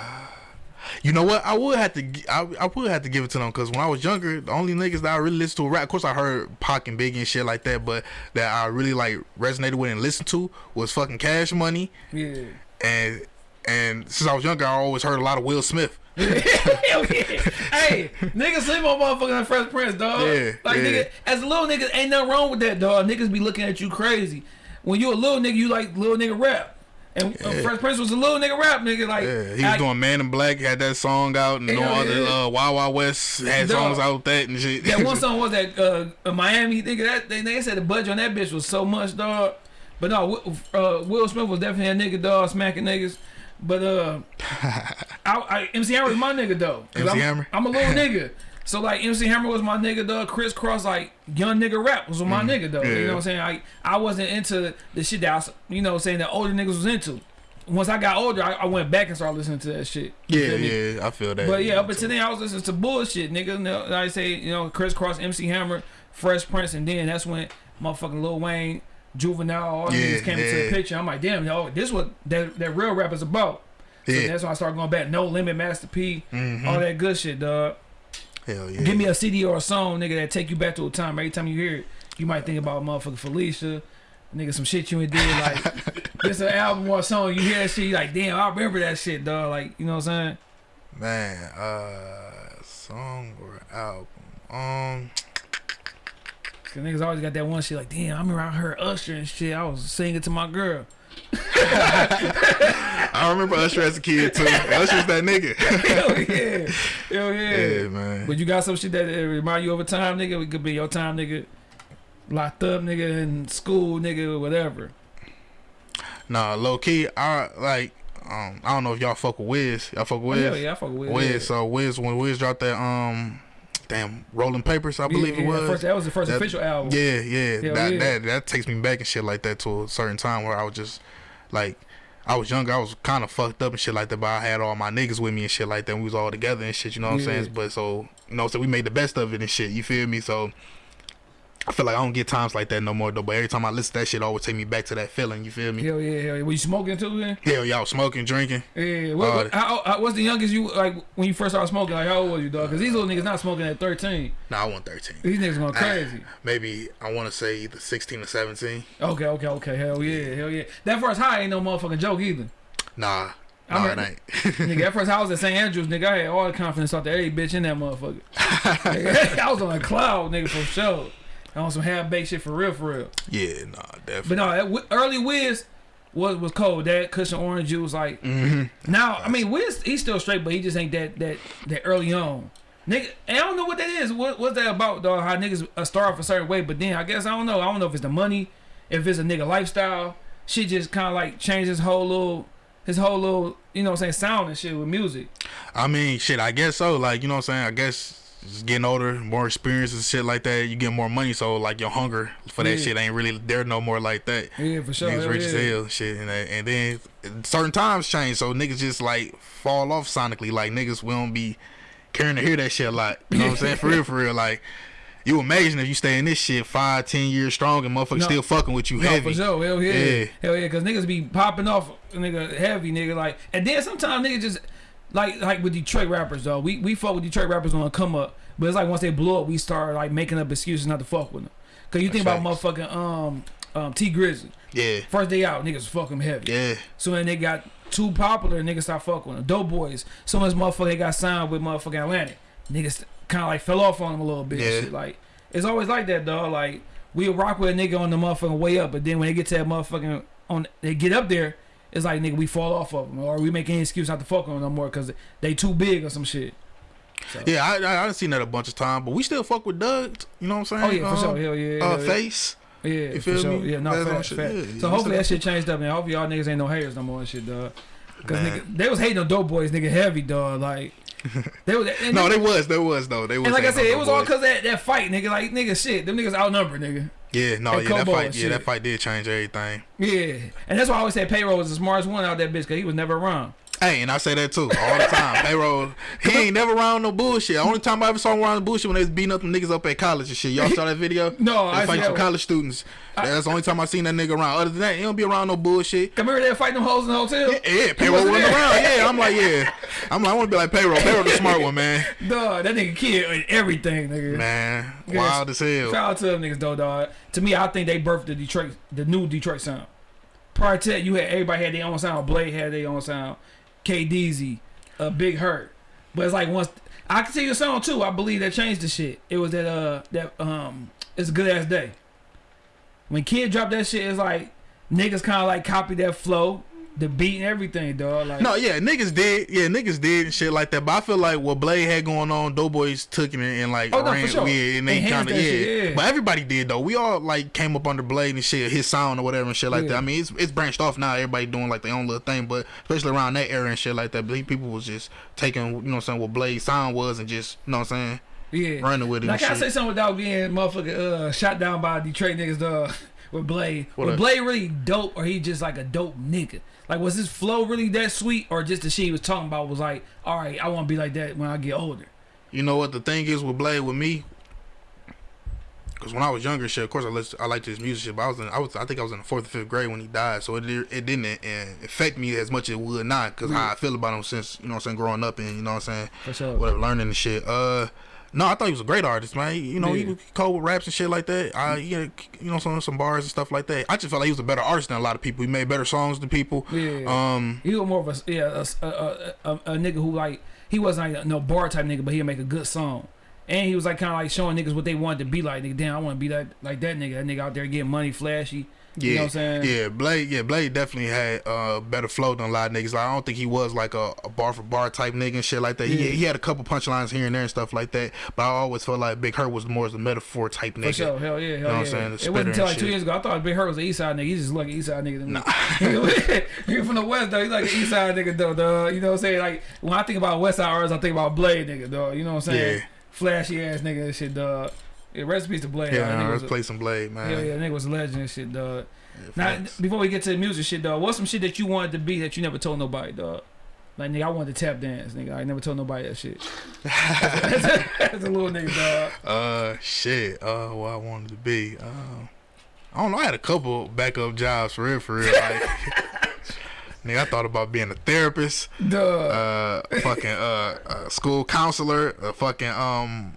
you know what? I would have to. I, I would have to give it to them because when I was younger, the only niggas that I really listened to rap. Of course, I heard Pac and Biggie and shit like that, but that I really like resonated with and listened to was fucking Cash Money Yeah. and and since I was younger, I always heard a lot of Will Smith. Hell yeah. Hey, niggas sleep on motherfucking Fresh Prince, dog. Yeah, Like, yeah. nigga, as a little nigga, ain't nothing wrong with that, dog. Niggas be looking at you crazy. When you a little nigga, you like little nigga rap. And uh, Yeah. Fresh Prince was a little nigga rap, nigga. Like, Yeah, he was I- doing Man in Black, had that song out, and all Hell other yeah. uh, Wild Wild West had Dog. songs out with that and shit. That one song was that uh, Miami nigga. That they, they said the budget on that bitch was so much, dog. But no, Will- uh, Will Smith was definitely a nigga, dog, smacking niggas. But uh, I, I, MC Hammer was my nigga though. MC I'm, Hammer? I'm a little nigga. So like MC Hammer was my nigga, dog. Kris Kross like young nigga rap was my nigga though. You Mm-hmm. yeah. know what I'm saying? I I wasn't into the shit that I, you know, saying that older niggas was into. Once I got older, I, I went back and started listening to that shit. You yeah, me? yeah, I feel that. But yeah, up until then, I was listening to bullshit, nigga. You like I say, you know, Kris Kross, MC Hammer, Fresh Prince, and then that's when motherfucking Lil Wayne Juvenile, all Yeah, these came into the picture. I'm like, damn, yo, this what that that real rap is about. So Yeah. that's when I started going back. No Limit, Master P, Mhm. all that good shit, dog. Hell yeah. Give me a CD or a song, nigga, that take you back to a time. Every time you hear it, you might think about motherfucking Felicia, nigga, some shit you ain't did. Like, it's an album or a song, you hear that shit, you like, damn, I remember that shit, dog. Like, you know what I'm saying? Man, uh, song or album? Um, Cause niggas always got that one shit like, damn, I remember I heard Usher and shit. I was singing to my girl. I remember Usher as a kid too. Usher's that nigga. Hell yeah. Hell yeah. yeah, man. But you got some shit that remind you of a time, nigga. It could be your time, nigga. Locked up, nigga, in school, nigga, whatever. Nah, low key, I like. Um, I don't know if y'all fuck with Wiz. Y'all fuck Oh, with hell Wiz. yeah, yeah, I fuck with Wiz. yeah. So Wiz, when Wiz dropped that, um, damn, Rolling Papers, I believe yeah, it yeah, was. First, that was the first That- official album. Yeah, yeah. Hell that yeah. that that takes me back and shit like that to a certain time where I was just like I was younger, I was kind of fucked up and shit like that, but I had all my niggas with me and shit like that. And we was all together and shit, you know what Yeah. I'm saying? But so you know, so we made the best of it and shit. You feel me? So I feel like I don't get times like that no more though. But every time I listen to that shit, it always take me back to that feeling. You feel me? Hell yeah, hell yeah. Were you smoking too then? Hell, y'all smoking, drinking. Yeah. What, Uh, how, how, what's the youngest you like when you first started smoking? Like how old was you, dog? Because these little niggas not smoking at 13. Nah, I want 13. These niggas going crazy. Maybe I want to say either 16 or 17. Okay, okay, okay. Hell yeah, hell yeah. That first high ain't no motherfucking joke either. Nah, nah, it ain't. nigga, that first house at St. Andrews, nigga, I had all the confidence out there. Hey, bitch, in that motherfucker. Nigga, I was on a cloud, nigga, for sure. On some half baked shit for real, for real. yeah, nah, definitely. But no, that early Wiz was was cold. That Kush & Orange Juice, like hmm now. I mean, Wiz he's still straight, but he just ain't that that that early on. Nigga, and I don't know what that is. What what's that about, dog? How niggas start off a certain way, but then I guess I don't know. I don't know if it's the money, if it's a nigga lifestyle. Shit just kind of like changed his whole little, his whole little, you know what I'm saying, sound and shit with music. I mean, shit, I guess so. Like, you know what I'm saying? I guess just getting older, more experience and shit like that, you get more money. So, like, your hunger for that Yeah. shit ain't really there no more like that. Yeah, for sure. niggas hell rich as hell, shit, and, and then certain times change, so niggas just like fall off sonically. Like niggas, we don't be caring to hear that shit a lot. You know what I'm saying? For real, for real. Like you imagine if you stay in this shit five, ten years strong, and motherfuckers No. still fucking with you No, heavy. for sure. Hell yeah. Yeah. Hell yeah. Cause niggas be popping off, nigga, heavy, nigga. Like, and then sometimes niggas just, like, like with Detroit rappers, though. We we fuck with Detroit rappers on a come up, but it's like once they blow up, we start like making up excuses not to fuck with them. Cause you think That's about motherfucking um um Tee Grizzley. Yeah, First day out, niggas fuck him heavy. yeah, So when they got too popular, niggas start fucking with them. Doughboys. So much motherfucker they got signed with motherfucking Atlantic. Niggas kind of like fell off on them a little bit. Yeah. Shit. Like it's always like that, dog. Like we'll rock with a nigga on the motherfucking way up, but then when they get to that motherfucking on, they get up there. It's like nigga, we fall off of them, or we make any excuse not to fuck with them no more because they too big or some shit. So. yeah. I I, I seen that a bunch of times, but we still fuck with Doug. You know what I'm saying? Oh yeah, for Um, sure. Hell yeah. Uh, yeah. face. Yeah, You for sure. me? Yeah, no, shit, facts. yeah, So hopefully that shit changed up, man. Hopefully y'all niggas ain't no haters no more and shit, dog. Cause Man. nigga, they was hating on Doughboys, nigga, heavy, dog. Like they was. No, nigga- they was, they was though. They was. and like I said, it was all cause that that fight, nigga. Like nigga, shit, them niggas outnumbered, nigga. Yeah, no, yeah, that fight, yeah, shit. that fight did change everything. Yeah, and that's why I always say payroll was the smartest one out that bitch, cause he was never around. Hey, and I say that too all the time. Payroll, he ain't never around no bullshit. Only time I ever saw him around the bullshit when they was beating up them niggas up at college and shit. Y'all saw that video? No, they I fight one. college students. That's the only time I seen that nigga around. Other than that, he don't be around no bullshit. Come here, they fighting them hoes in the hotel. Yeah, yeah payroll wasn't there. around. Yeah, I'm like, yeah. I'm like, I want to be like payroll. Payroll the smart one, man. Dog, that nigga kid everything, nigga. Man, wild as hell. Shout out to them niggas though, dog. To me, I think they birthed the Detroit, the new Detroit sound. Prior to that, you had everybody had their own sound. Blade had their own sound. K Deezy, uh, Big Herk. But it's like once I can see your song too. I believe that changed the shit. It was that uh that um it's a good ass day. When Kid dropped that shit, it's like niggas kind of like copied that flow, the beat and everything, dog. Like No, yeah, niggas did, yeah, niggas did and shit like that. But I feel like what Blade had going on, Doughboys took it and, like Oh, no, ran, sure. yeah, and they kind of yeah. yeah. But everybody did though. We all like came up under Blade and shit, his sound or whatever and shit like Yeah. that. I mean, it's it's branched off now. Everybody doing like their own little thing, but especially around that era and shit like that, people was just taking, you know, what I'm saying what Blade's sound was and just, you know, what I'm saying yeah. running with it. Can I say something without being motherfucker uh, shot down by Detroit niggas, dog? With Blade, What was up? Blade really dope, or he just like a dope nigga? Like, was his flow really that sweet, or just the shit he was talking about was like, all right, I want to be like that when I get older? You know what the thing is with Blade with me? Cause when I was younger, shit, of course I listened, I liked his music, shit, but I was in, I was, I think I was in the fourth or fifth grade when he died, so it it didn't affect me as much as it would not, cause how I feel about him since you know what I'm saying growing up and you know what I'm saying, For sure. whatever, learning and shit. Uh, no, I thought he was a great artist, man. He- You know, Yeah. he was cold with raps and shit like that. I, he had, you know, some some bars and stuff like that. I just felt like he was a better artist than a lot of people. He made better songs than people. Yeah. Um, He was more of a yeah a, a, a, a, nigga who like he wasn't like no bar type nigga, but he'd make a good song. And he was like kind of like showing niggas what they wanted to be like. Nigga, damn, I want to be like like that nigga. That nigga out there getting money, flashy. Yeah, You know what I'm saying? Yeah, Blade. Yeah, Blade definitely had uh better flow than a lot of niggas. Like I don't think he was like a, a bar for bar type nigga and shit like that. He Yeah. he had a couple punchlines here and there and stuff like that. But I always felt like Big Herk was more as a metaphor type nigga. For sure, hell yeah, hell know what I'm saying? The It wasn't until like two years ago. I thought Big Herk was an East Side nigga. He's just like an East Side nigga me. he from the West though. He's like an East Side nigga though. Dog. You know what I'm saying? Like when I think about West Side artists, I think about Blade nigga. Dog. You know what I'm saying? Yeah. Flashy ass nigga and shit. Dog. Yeah, recipes to Blade. Yeah, nah, let's play some Blade, man. Hell yeah, nigga was a legend and shit, dog. Yeah, Now, facts. before we get to the music shit, dog, what's some shit that you wanted to be that you never told nobody, dog? Like, nigga, I wanted to tap dance, nigga. I never told nobody that shit. That's a, that's a little nigga, dog. Uh, shit. Uh, what I wanted to be. Uh, I don't know. I had a couple backup jobs for real, for real. Like, nigga, I thought about being a therapist. Duh. uh fucking uh, uh school counselor, a fucking um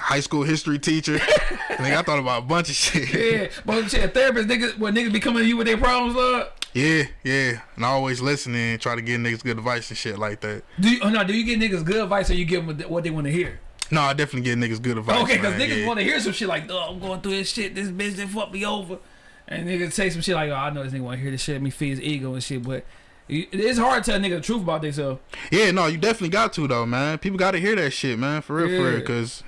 high school history teacher. Nigga, I thought about a bunch of shit. yeah, but shit, therapist, niggas, what niggas be coming to you with their problems, dog? Yeah, yeah. And I always listen and try to give niggas good advice and shit like that. Do you, oh, no, do you get niggas good advice or you give them what they want to hear? No, I definitely get niggas good advice. okay, because niggas yeah. want to hear some shit like, oh, I'm going through this shit, this bitch that fucked me over. And niggas say some shit like, oh, I know this nigga want to hear this shit, let me feed his ego and shit, but it's hard to tell nigga the truth about themselves. Yeah, no, you definitely got to though, man. People got to hear that shit, man. For real, for real, because.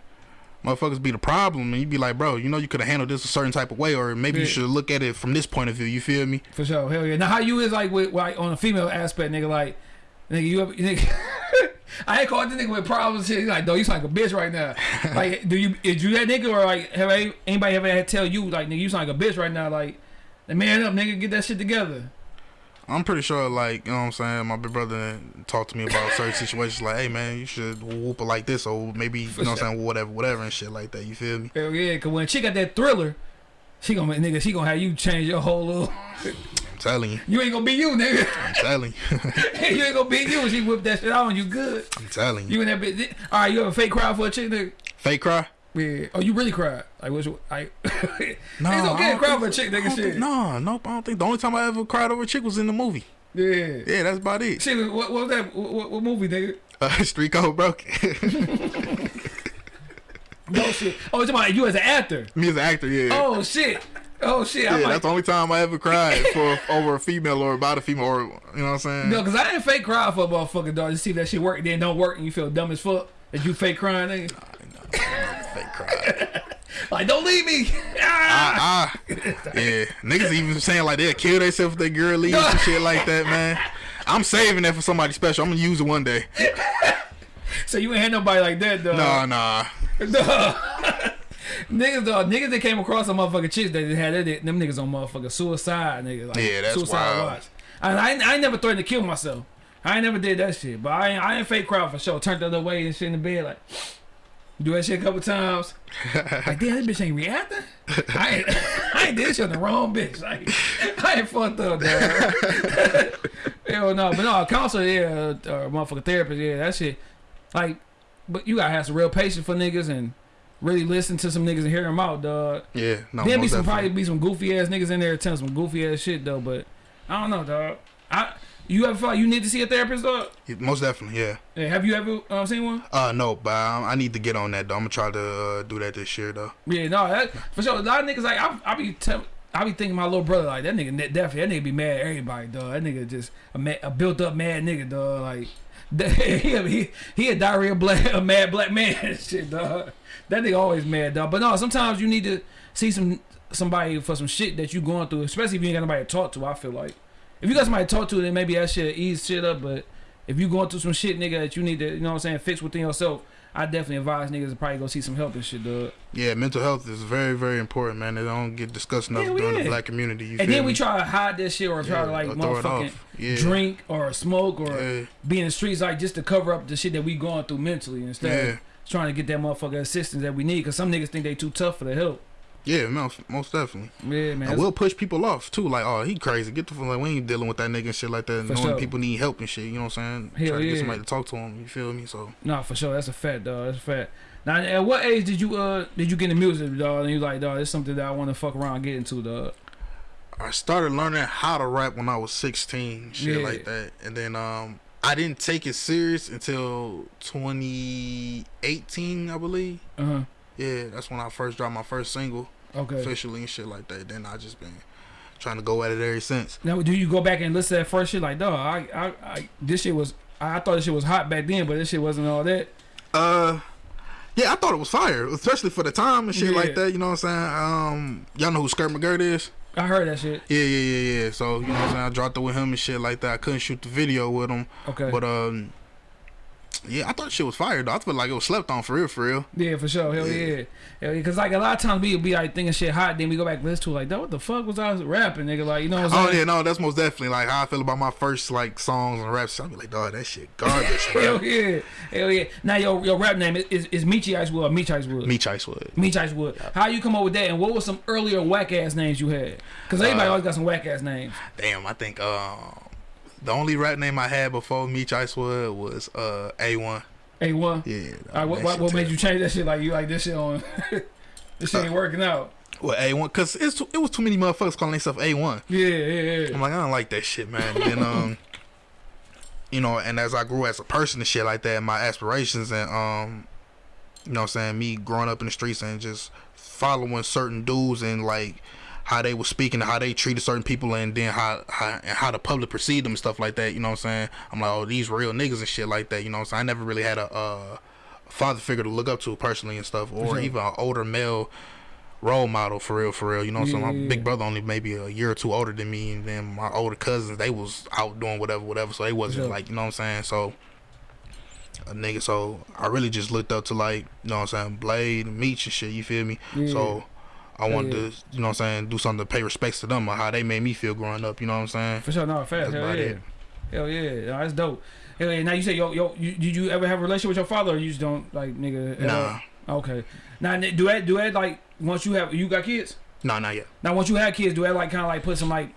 Motherfuckers be the problem, and you be like, bro, you know you could have handled this a certain type of way, or maybe you should look at it from this point of view. You feel me? For sure, hell yeah. Now, how you is like with like on a female aspect, nigga? Like, nigga, you ever, nigga. I ain't called this nigga with problems. Shit, He's like, no, you sound like a bitch right now. like, do you is you that nigga or like have anybody ever had to tell you like, nigga, you sound like a bitch right now? Like, man up, nigga, get that shit together. I'm pretty sure, like, you know what I'm saying? My big brother talked to me about certain situations, like, hey, man, you should whoop it like this, or maybe, you know what I'm saying, whatever, whatever, and shit like that. You feel me? Hell yeah, cause when she got that thriller, she gonna nigga, she gonna have you change your whole little. I'm telling you. You ain't gonna be you, nigga. I'm telling you. you ain't gonna be you when she whip that shit out on you good. I'm telling you. You and that bitch. All right, you have a fake cry for a chick, nigga. Fake cry? Yeah. Oh, you really cried? Like, what's like? No, it's I okay to cry for a chick, I nigga. Shit. think- No, nope, I don't think. The only time I ever cried over a chick was in the movie. Yeah. Yeah, that's about it. Shit, what, what was that? What, what, movie, nigga? Uh, Street Code Broke. No shit. Oh, it's about you as an actor. me as an actor, yeah. Oh shit. Oh shit. yeah, like, that's the only time I ever cried for over a female or about a female, or, you know what I'm saying? no, cause I didn't fake cry for a motherfucking dog to see if that shit work. and Then don't work, and you feel dumb as fuck. That you fake crying, nigga. Fake cry. Like, don't leave me. Ah! Ah, yeah. Niggas even saying like they'll kill themselves if their girl leaves and shit like that, man. I'm saving that for somebody special. I'm gonna use it one day. So you ain't had nobody like that, though. Nah, nah. Niggas, dog, niggas that came across some motherfucking chicks that they had that, them niggas on motherfucking suicide, nigga. Like, Yeah, that's suicide wild. watch. And I, I never threatened to kill myself. I ain't never did that shit. But I ain't, I ain't fake cry for sure. Turned the other way and shit in the bed, like, do that shit a couple times. like, damn, this bitch ain't reacting. I ain't, I ain't did this shit on the wrong bitch. Like, I ain't fucked up, dog. Hell no. But no, a counselor, yeah, uh, or motherfucking therapist, yeah, that shit. Like, but you gotta have some real patience for niggas and really listen to some niggas and hear them out, dog. Yeah, no. Then be some definitely. probably be some goofy ass niggas in there telling some goofy ass shit though. But I don't know, dog. I you ever felt like you need to see a therapist, dog? Most definitely, yeah. Yeah, have you ever uh, seen one? Uh, no, but I, I need to get on that though. I'm gonna try to uh, do that this year though. Yeah, no, that for sure. A lot of niggas like I, I be tell, I be thinking my little brother like that nigga definitely that nigga be mad at everybody, dog. That nigga just a, mad, a built up mad nigga, dog. Like he a- he he a diarrhea black a mad black man shit, dog. That nigga always mad, dog. But no, sometimes you need to see some somebody for some shit that you going through, especially if you ain't got nobody to talk to. I feel like if you got somebody to talk to, then maybe that shit ease shit up. But if you going through some shit, nigga, that you need to, you know what I'm saying, fix within yourself, I definitely advise niggas to probably go see some help and shit, dog. Yeah, mental health is very, very important, man. They don't get discussed enough Hell during yeah. the black community. You And then we try to hide this shit or try Yeah, to like it motherfucking. Yeah. drink or smoke or Yeah. be in the streets like just to cover up the shit that we going through mentally instead. Yeah. of trying to get that motherfucker assistance that we need. Cause some niggas think they too tough for the help. Yeah, most, most definitely. Yeah, man. I will push people off too. Like, oh, he crazy. Get the fuck. Like, we ain't dealing with that nigga and shit like that. For Knowing sure. people need help and shit. You know what I'm saying? Hell Try to yeah. get somebody to talk to him. You feel me? So Nah, for sure. That's a fact, dog. That's a fact. Now, at what age did you uh did you get into music, dog? And you like, dog, it's something that I want to fuck around get into, dog. I started learning how to rap when I was 16, shit Yeah. like that. And then um, I didn't take it serious until 2018, I believe. Uh huh. Yeah, that's when I first dropped my first single Okay. officially and shit like that. Then I just been trying to go at it ever since. Now, do you go back and listen to that first shit? Like, dog, I, I, I this shit was. I, I thought this shit was hot back then, but this shit wasn't all that. Uh, yeah, I thought it was fire, especially for the time and shit Yeah. like that. You know what I'm saying? Um, y'all know who Skirt McGirt is? I heard that shit. Yeah, yeah, yeah, yeah. So you know what I'm saying? I dropped it with him and shit like that. I couldn't shoot the video with him, Okay. but um, yeah, I thought shit was fired. though. I feel like it was slept on for real, for real. yeah, for sure. Hell Yeah. yeah. Hell yeah. Cause like a lot of times we be like thinking shit hot, then we go back and listen to it, like, dog, what the fuck was I rapping, nigga? Like, you know what I'm Oh saying? yeah, no, that's most definitely like how I feel about my first like songs and raps. I be like, dog, that shit garbage, bro. Hell yeah. Hell yeah. Now your your rap name is is, is Michi Icewood or Meech Icewood? Meech Icewood. Meech Icewood. How you come up with that? And what was some earlier whack ass names you had? Cause everybody Uh, always got some whack ass names. Damn, I think um the only rap name I had before Meech Icewood was uh A1. A one. Yeah. All right, what, what, what made you change that shit? Like you like this shit on? this shit ain't working out. Well, A1, cause it's too, it was too many motherfuckers calling themselves A1. Yeah, yeah, yeah. I'm like, I don't like that shit, man. And then, um, you know, and as I grew as a person and shit like that, my aspirations and um, you know, what I'm saying me growing up in the streets and just following certain dudes and like how they were speaking, how they treated certain people, and then how how and how the public perceived them and stuff like that. You know what I'm saying? I'm like, oh, these real niggas and shit like that. You know what I'm saying? I never really had a uh, father figure to look up to personally and stuff, or sure. even an older male role model for real, for real. You know what I'm saying? My yeah, big yeah. brother only maybe a year or two older than me, and then my older cousins they was out doing whatever, whatever. So they wasn't sure. like you know what I'm saying. So a nigga, so I really just looked up to like you know what I'm saying, Blade and Meech and shit. You feel me? Yeah. So. I wanted yeah. to, you know what I'm saying, do something to pay respects to them or how they made me feel growing up, you know what I'm saying? For sure, no, fast. Hell yeah. it. Hell yeah. No, that's dope. Hell yeah. Now you say yo yo, you, did you ever have a relationship with your father, or you just don't like nigga? Nah, all? Okay. Now do that do that like once you have you got kids? nah, not yet. Now once you have kids, do that like kind of like put some like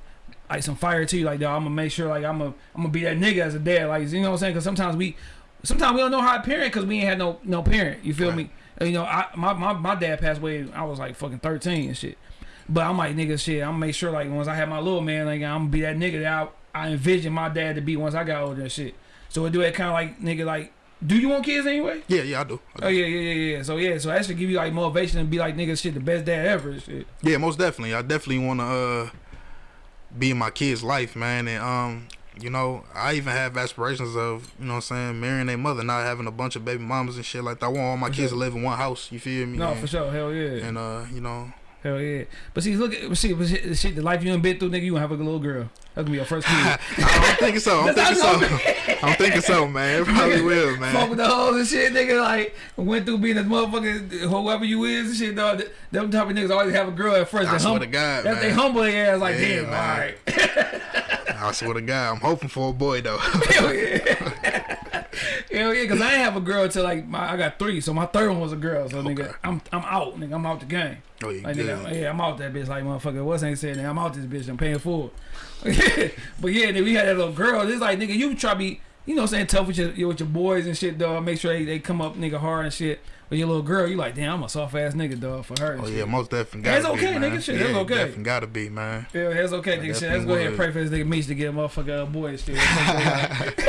like some fire to you? Like, dog, I'm gonna make sure like I'm gonna I'm gonna be that nigga as a dad. Like, you know what I'm saying? Because sometimes we sometimes we don't know how to parent because we ain't had no no parent. You feel Right. me? You know, I my, my my dad passed away. I was like fucking 13 and shit. But I'm like nigga, shit. I'm make sure like once I have my little man, like I'm gonna be that nigga that I, I envision my dad to be once I got older and shit. So it do that kind of like nigga like. Do you want kids anyway? Yeah, yeah, I do. I do. Oh yeah, yeah, yeah, yeah. So yeah, so that should give you like motivation and be like nigga, shit, the best dad ever. and Shit. Yeah, most definitely. I definitely want to uh, be in my kid's life, man. And um, you know, I even have aspirations of, you know, what I'm saying, marrying their mother, not having a bunch of baby mamas and shit like that. I want all my kids to live in one house. You feel me? No, and, for sure, hell yeah. And uh, you know, Hell yeah. But see, look at see, but shit, the shit, the life you done been through, nigga, you gonna have a little girl. That's gonna be your first kid. I'm thinking so. I'm thinking so. I'm thinking so, man. It probably will, man. Fuck with the hoes and shit, nigga. Like went through being a motherfucking whoever you is and shit, dog. Them type of niggas always have a girl at first. I They swear hum- to God, That's they humble their ass like, Yeah, damn, man. all right. I swear to God, I'm hoping for a boy though. Hell yeah. Hell yeah, cause I ain't have a girl till like my, I got three, so my third one was a girl. So nigga, I'm I'm out, nigga. I'm out the game. oh, you Like nigga, yeah, I'm out that bitch. Like motherfucker, what's ain't saying? I'm out this bitch. I'm paying full. but yeah, nigga, we had that little girl. It's like nigga, you try to be, you know, what I'm saying tough with your with your boys and shit, dog. Make sure they, they come up nigga hard and shit. But your little girl, you like, damn, I'm a soft ass nigga, dog, for her. Oh shit. yeah, most definitely. That's okay, be, nigga. Shit, yeah, that's okay. Definitely gotta be, man. Yeah, that's okay, nigga. Shit, let's go ahead and pray for this nigga Meech to get a motherfucker a boy and shit.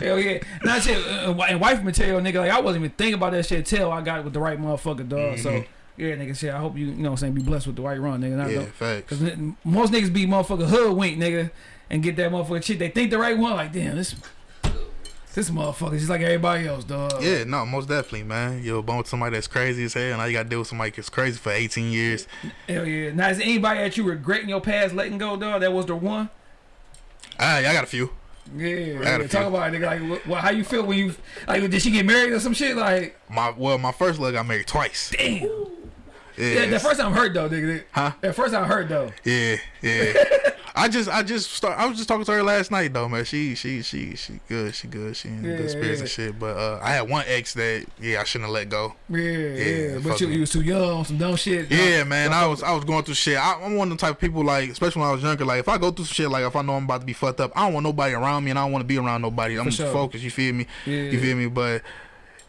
Hell yeah. Now shit, uh, and wife material, nigga, like I wasn't even thinking about that shit till I got it with the right motherfucker, dog. So, Mhm. yeah, nigga, shit, I hope you, you know what I'm saying, be blessed with the right run, nigga. Not Yeah, facts. Cause most niggas be motherfucker hoodwink, nigga, and get that motherfucker shit. They think the right one, like damn, this this motherfucker just like everybody else, dog. Yeah, no, most definitely, man. You're born with somebody that's crazy as hell, and now you got to deal with somebody that's crazy for 18 years. Hell yeah. Now is there anybody that you regretting your past letting go, dog? That was the one. Ah, I got a few. Yeah, got a yeah. talk about it, nigga. Like, what, what, how you feel when you like? Did she get married or some shit? Like, My well, my first love got married twice. damn. Yeah, Yeah, the first time I hurt though, nigga. Huh? That first time I hurt though. Yeah, yeah. I just I just start I was just talking to her last night though, man. She she she she good, she good, she in Yeah, good spirits yeah. and shit. But uh I had one ex that yeah, I shouldn't have let go. Yeah, yeah. But fuck you, me. you was too young, some dumb shit. Yeah, man, I was I was going through shit. I, I'm one of the type of people like, especially when I was younger. Like, if I go through some shit, like if I know I'm about to be fucked up, I don't want nobody around me, and I don't want to be around nobody. I'm just sure. focused. You feel me? Yeah. You feel me? But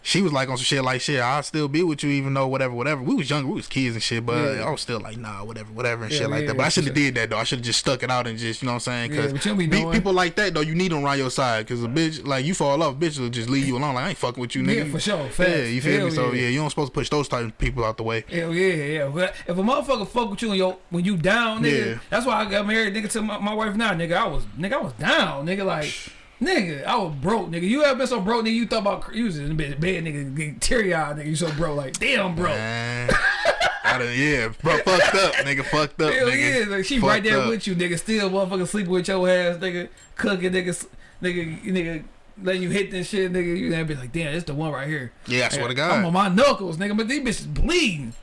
she was like on some shit like shit. I'll still be with you, even though whatever, whatever. We was younger, we was kids and shit, but Yeah. I was still like, nah, whatever, whatever, and Yeah, shit like yeah, that. But I should have did that though. I should have just stuck it out and just, you know what I'm saying? Because be people like that though, you need them around your side. Because a bitch, like you fall off, bitch will just leave you alone. Like I ain't fucking with you, nigga. Yeah, for sure. Yeah, you feel Hell me? So yeah. you don't supposed to push those type of people out the way. Hell yeah, yeah. But if a motherfucker fuck with you and yo, when you down, nigga, that's why I got married, nigga, to my, my wife now, nigga. I was, nigga, I was down, nigga, like, nigga, I was broke, nigga. You ever been so broke, nigga? You thought about you was in bed, bed nigga, getting teary eyed, nigga. You so broke, like, damn, bro. Man. I done, yeah, bro, fucked up, nigga, fucked up, Hell nigga. yeah, like, she Fucked right there up. with you, nigga. Still, motherfucker, sleeping with your ass, nigga, cooking, nigga, nigga, nigga. Letting you hit this shit, nigga. You gonna be like, damn, it's the one right here. Yeah, I swear to God. I'm on my knuckles, nigga, but these bitches bleeding.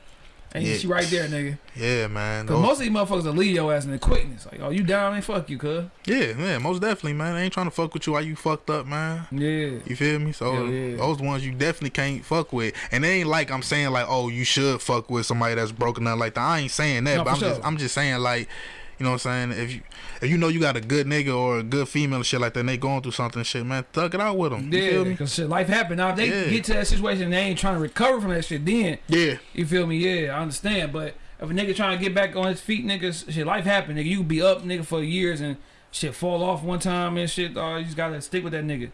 And Yeah. she right there, nigga. Yeah, man. Cause Those- most of these motherfuckers will leave your ass in the quickness. Like, oh, you down? Man, fuck you, cuz. yeah, yeah, most definitely, man. I ain't trying to fuck with you while you fucked up, man. Yeah. You feel me? So Hell yeah. those the ones you definitely can't fuck with. And it ain't like I'm saying like, oh, you should fuck with somebody that's broken up like that. I ain't saying that, No, but I'm just. I'm just saying like, you know what I'm saying? If you if you know you got a good nigga or a good female and shit like that, and they going through something shit, man, thug it out with them. Yeah, cause shit, life happen. Now if they Yeah. get to that situation and they ain't trying to recover from that shit, then Yeah, you feel me? Yeah, I understand. But if a nigga trying to get back on his feet, niggas, shit, life happen. Nigga, you be up, nigga, for years and shit fall off one time and shit. Uh, you just gotta stick with that nigga.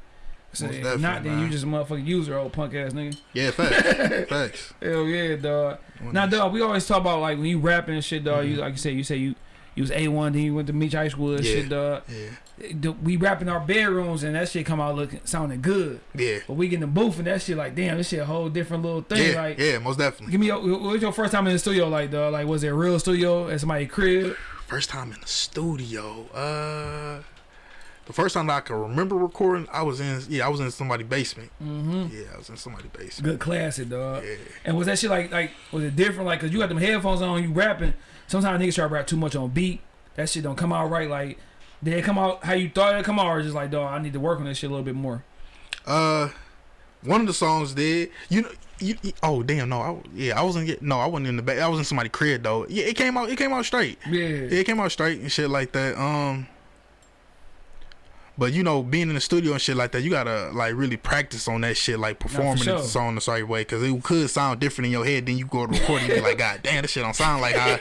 So, if not, then you just a motherfucking user, old punk ass nigga. yeah, facts, facts. Hell yeah, dog. Now, dog, we always talk about like when you rapping and shit, dog. You like you said, you say you you was A one, then you went to Meech Icewood and. Yeah. shit, dog. Yeah, We rap in our bedrooms and that shit come out looking sounding good. yeah, But we get in the booth and that shit like, damn, this shit a whole different little thing. yeah, like, yeah, most definitely. give me your, what was your first time in the studio like, dog? Like, was it a real studio at somebody's crib? First time in the studio. Uh, the first time that I can remember recording, I was in. Yeah, I was in somebody's basement. Mm-hmm. Yeah, I was in somebody's basement. Good classic, dog. Yeah. And was that shit like, like, was it different? Like, cause you got them headphones on, you rapping. Sometimes niggas try to rap too much on beat. That shit don't come out right. Like, did it come out how you thought it come out, or just like, dog, I need to work on this shit a little bit more. Uh, one of the songs did. You know. You, you- oh damn no I, yeah I wasn't get no I wasn't in the back I was in somebody's crib though yeah it came out it came out straight Yeah. yeah, it came out straight and shit like that um but you know being in the studio and shit like that you gotta like really practice on that shit like performing sure. the song the right way because it could sound different in your head then you go to record it and be like god damn this shit don't sound like I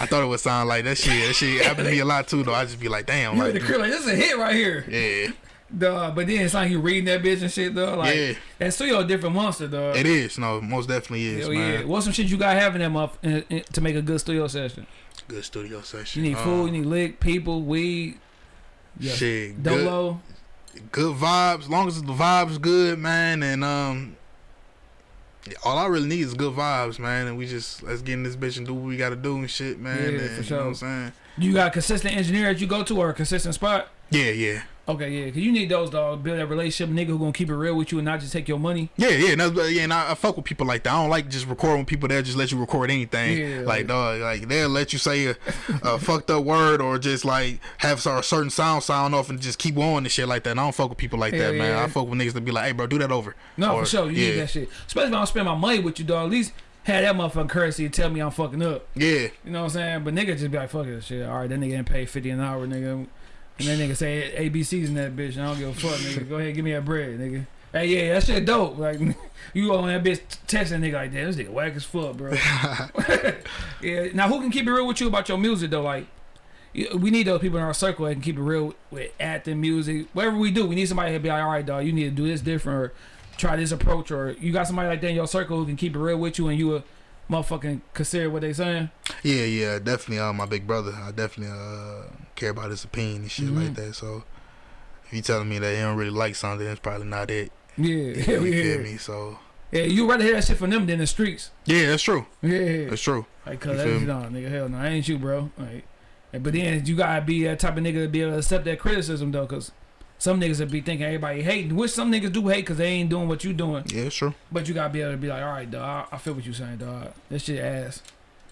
I thought it would sound like that shit that shit happened to me a lot too though I just be like damn You like the crib like this is a hit right here, yeah dog. But then it's like you reading that bitch and shit, though. Like Yeah. that studio a different monster, though. it is no most definitely is Hell man yeah. What's some shit you got having that in, to make a good studio session? good studio session You need Um, food, you need lick, people, weed, yeah, shit good dolo. good vibes. As long as the vibes good, man, and um, all I really need is good vibes, man. And we just let's get in this bitch and do what we gotta do and shit, man. Yeah, and, for You know what I'm saying? You got a consistent engineer that you go to or a consistent spot? Yeah, yeah, Okay, yeah, cause you need those dog build that relationship, nigga who gonna keep it real with you and not just take your money. yeah, yeah. And yeah, and I, I fuck with people like that. I don't like just recording with people that just let you record anything. Yeah, like, dog, like they'll let you say a, a fucked up word or just like have a certain sound sound off and just keep on and shit like that. And I don't fuck with people like Hell that, man. yeah. I fuck with niggas that be like, hey, bro, do that over. No, Or- for sure, you yeah. need that shit. Especially when I don't spend my money with you, dog. At least have that motherfucking courtesy to tell me I'm fucking up. Yeah, You know what I'm saying? But nigga just be like, fuck this shit. All right, that nigga didn't pay 50 an hour, nigga. And that nigga say ABC's in that bitch. And I don't give a fuck, nigga. Go ahead, give me that bread, nigga. Hey, yeah, that shit dope. Like, you on that bitch testing nigga like, damn, this nigga whack as fuck, bro. yeah. Now, who can keep it real with you about your music, though? Like, we need those people in our circle that can keep it real with acting, music, whatever we do. We need somebody to be like, all right, dog, you need to do this different or try this approach. Or you got somebody like that in your circle who can keep it real with you and you a motherfucking consider what they saying. Yeah, yeah, definitely. Uh, my big brother, I definitely uh care about his opinion and shit Mhm. like that. So if you telling me that he don't really like something, it's probably not it. Yeah, yeah, you yeah, feel me? So Yeah, you rather hear that shit from them than the streets. yeah, that's true. Yeah, That's true. like cause that's no nigga, hell no, I ain't you, bro. Like, but then you gotta be that type of nigga to be able to accept that criticism though, cause some niggas would be thinking everybody hating, which some niggas do hate cause they ain't doing what you doing. Yeah, true. But you gotta be able to be like, all right, dog, I, I feel what you saying, dog. This shit ass.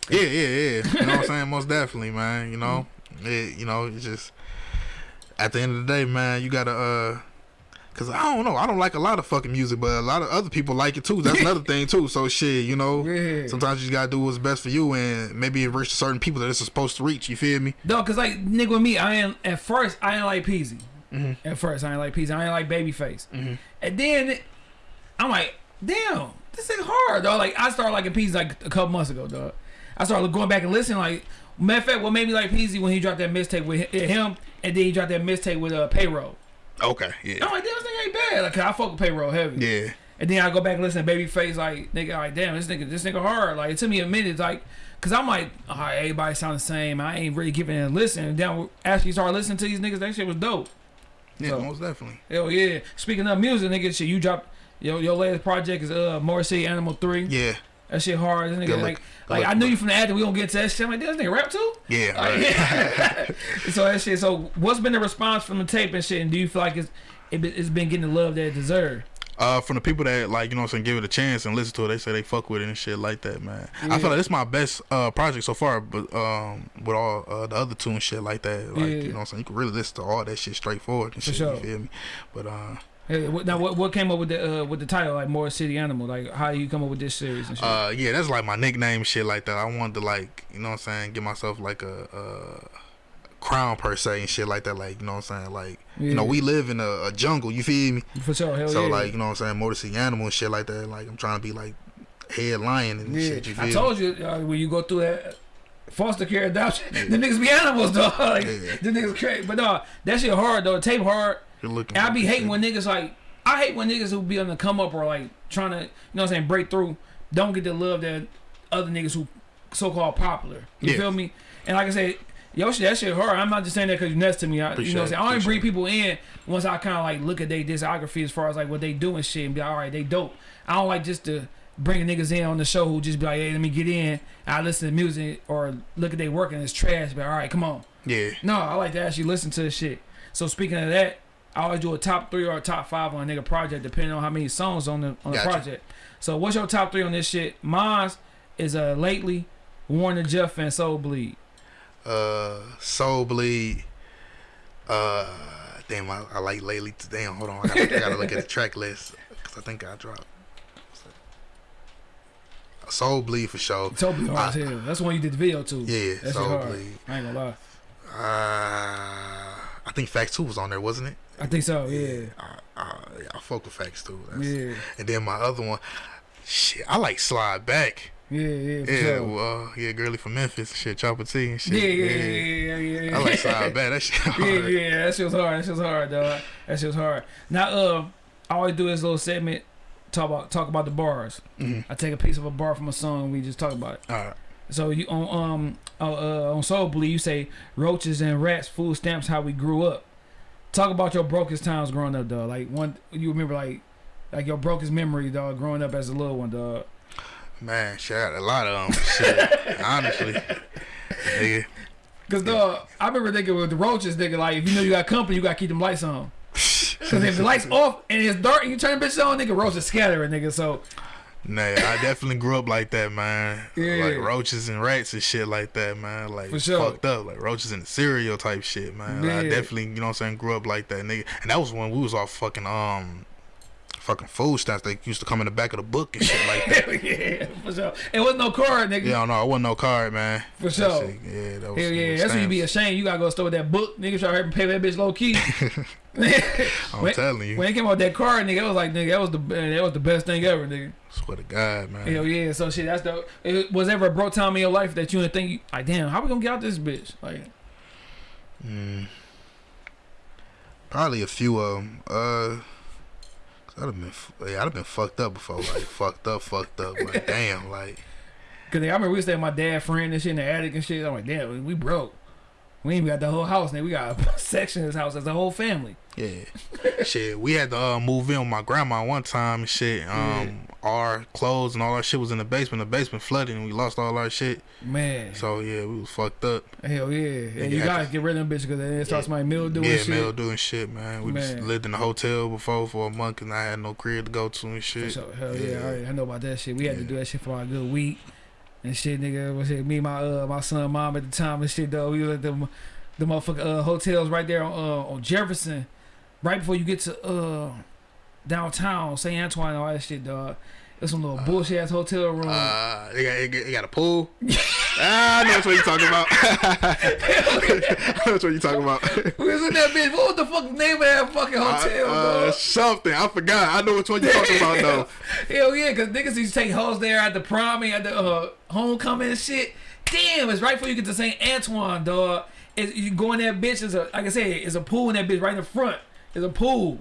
Yeah, yeah, yeah. You know what I'm saying? Most definitely, man. You know, It, you know, it's just at the end of the day, man, you gotta uh Cause I don't know, I don't like a lot of fucking music, but a lot of other people like it too. That's another thing too. So shit, you know, Yeah. sometimes you gotta do what's best for you, and maybe it reach certain people that it's supposed to reach. You feel me? No, cause like nigga with me, I ain't at first I ain't like Peezy. Mhm. At first I ain't like Peezy. I ain't like Babyface. Mhm. And then I'm like, damn, this is hard, though. Like I started liking Peezy like a couple months ago, dog. I started going back and listening. Like matter of fact, what made me like Peezy when he dropped that mixtape with him, and then he dropped that mixtape with uh, Payroll. Okay, yeah, I'm like, damn, this nigga ain't bad. Like I fuck with Payroll heavy. yeah, And then I go back and listen to Babyface, like nigga, like damn, this nigga, this nigga hard. Like it took me a minute, like, cause I'm like, all right, everybody sound the same. I ain't really giving it a listen. And then after you start listening to these niggas, that shit was dope. Yeah, So- most definitely. Hell yeah. Speaking of music, nigga, shit, you dropped your your latest project is uh City Animal Three. Yeah, That shit hard. This nigga Good like like I knew you from the ad that We gonna get to that shit. I'm like, this nigga rap too. yeah, right. Like, so that shit. So what's been the response from the tape and shit? And do you feel like it's it, it's been getting the love that it deserves? Uh, from the people that like you know what I'm saying, give it a chance and listen to it, they say they fuck with it and shit like that, man. I feel like this my best uh project so far, but um with all uh, the other two and shit like that, like Yeah. you know what I'm saying, you can really listen to all that shit straightforward and For shit. sure. You feel me? But uh, Hey, what, now what what came up with the uh, with the title like Motor City Animal? Like how you come up with this series and shit? uh, yeah, that's like my nickname shit like that. I wanted to like you know what I'm saying, give myself like a. uh crown per se and shit like that like you know what i'm saying like you know we live in a, a jungle you feel me For sure. Hell yeah. so yeah. like you know what i'm saying Motor City animal and shit like that like i'm trying to be like head lion and Yeah, shit you feel I me? told you uh, when you go through that foster care adoption, the niggas be animals, dog. like, Yeah. The niggas crazy, but no, that shit hard though. Tape hard. You're looking I be hating shit. when niggas like I hate when niggas who be on the come up or like trying to you know what I'm saying break through don't get the love that other niggas who so called popular. You Yeah. feel me? And like I said. Yo, shit, that shit hard. I'm not just saying that because you're next to me. I, you know what I'm saying? I only bring people in once I kind of like look at their discography as far as like what they do and shit and be like, all right, they dope. I don't like just to bring niggas in on the show who just be like, hey, let me get in. I listen to music or look at their work and it's trash. But all right, come on. yeah No, I like to actually listen to the shit. So speaking of that, I always do a top three or a top five on a nigga project depending on how many songs on the on the Gotcha. project. So what's your top three on this shit? Mine's is uh lately Warner Jeff and Soul Bleed. Uh soul bleed uh damn I, I like lately damn hold on I gotta, I gotta look at the track list because I think I dropped soul bleed for sure Soul Bleed hard as hell. That's the one you did the video to. yeah That shit soul hard. bleed I ain't gonna lie. uh I think Facts 2 was on there wasn't it I think so. Yeah. I, I, yeah, I fuck with Facts 2 That's, Yeah. and then my other one shit I like Slide Back Yeah. Yeah. For yeah sure. well, uh, yeah girly from Memphis shit Chopper T and shit Yeah, yeah, yeah, yeah, yeah, yeah. I like Slide Back that shit yeah, hard. yeah, that shit was hard. That shit was hard, dog. That shit was hard. Now, uh, I always do this little segment, talk about talk about the bars. Mhm. I take a piece of a bar from a song, and we just talk about it. All right. So you on um uh, uh, on Soul Bleed, you say roaches and rats, food stamps, how we grew up. Talk about your brokest times growing up, dog. Like one, you remember like like your brokest memory, dog, growing up as a little one, dog. Man, shit, I got a lot of them. shit, honestly. Nigga. Cause dog, I remember thinking with the roaches, nigga, like if you know you got company, you gotta keep them lights on. Cause if the lights off and it's dark and you turn the bitch on, nigga, roaches scattering, nigga. So Nah, I definitely grew up like that, man. Yeah. Like roaches and rats and shit like that, man. Like For sure. fucked up. Like roaches and the cereal type shit, man. Like, I definitely, you know what I'm saying, grew up like that, nigga. And that was when we was all fucking um fucking food stamps. They used to come in the back of the book and shit like that. yeah, for sure. It wasn't no card, nigga. Yeah, I don't know. I wasn't no card, man. For sure. shit, yeah, that was Hell yeah, that's when you be ashamed. You gotta go to store with that book, nigga. Try to pay that bitch low key. I'm when, telling you. when it came out that card, nigga, it was like, nigga, that was the that was the best thing ever, nigga. Swear to God, man. Hell yeah. So shit, that's the. It was ever a broke time in your life that you didn't think, like, damn, how we gonna get out this bitch? Like, Mm. Probably a few of them. Uh, I'd have been, yeah, I'd have been fucked up before. Like fucked up, fucked up. Like damn, like cause I remember we stayed with my dad friend and shit in the attic and shit. I'm like, damn, we broke. We ain't even got the whole house, nigga. We got a section of this house as a whole family. yeah, shit. We had to uh, move in with my grandma one time and shit. Um, our clothes and all our shit was in the basement. The basement flooded and we lost all our shit. Man, So yeah, we was fucked up. hell yeah. And you you gotta to- get rid of them bitches because then it starts my mildew yeah, and shit. Yeah, mildew and shit, man. We just Man. lived in a hotel before for a month and I had no crib to go to and shit. sure. Hell yeah, Yeah. I, I know about that shit. We had to do that shit for a good week and shit, nigga. Was it me, my uh, my son, mom at the time and shit though. We was at the the motherfucker uh, hotels right there on, uh, on Jefferson, right before you get to uh downtown St. Antoine all that shit, dog. It's some little bullshit ass hotel room. Uh, they got, they got- a pool. ah, I know what you're talking about. I know what you're talking about. we was in that bitch. What was the fuck name of that fucking hotel, uh, dog? something. I forgot. I know which one you're talking about though. Hell yeah, cause niggas used to take hoes there at the prom and at the uh, homecoming and shit. Damn, it's right before you get to St. Antoine, dog. It's, you go in that bitch. Is a like I said, it's a pool in that bitch right in the front. It's a pool.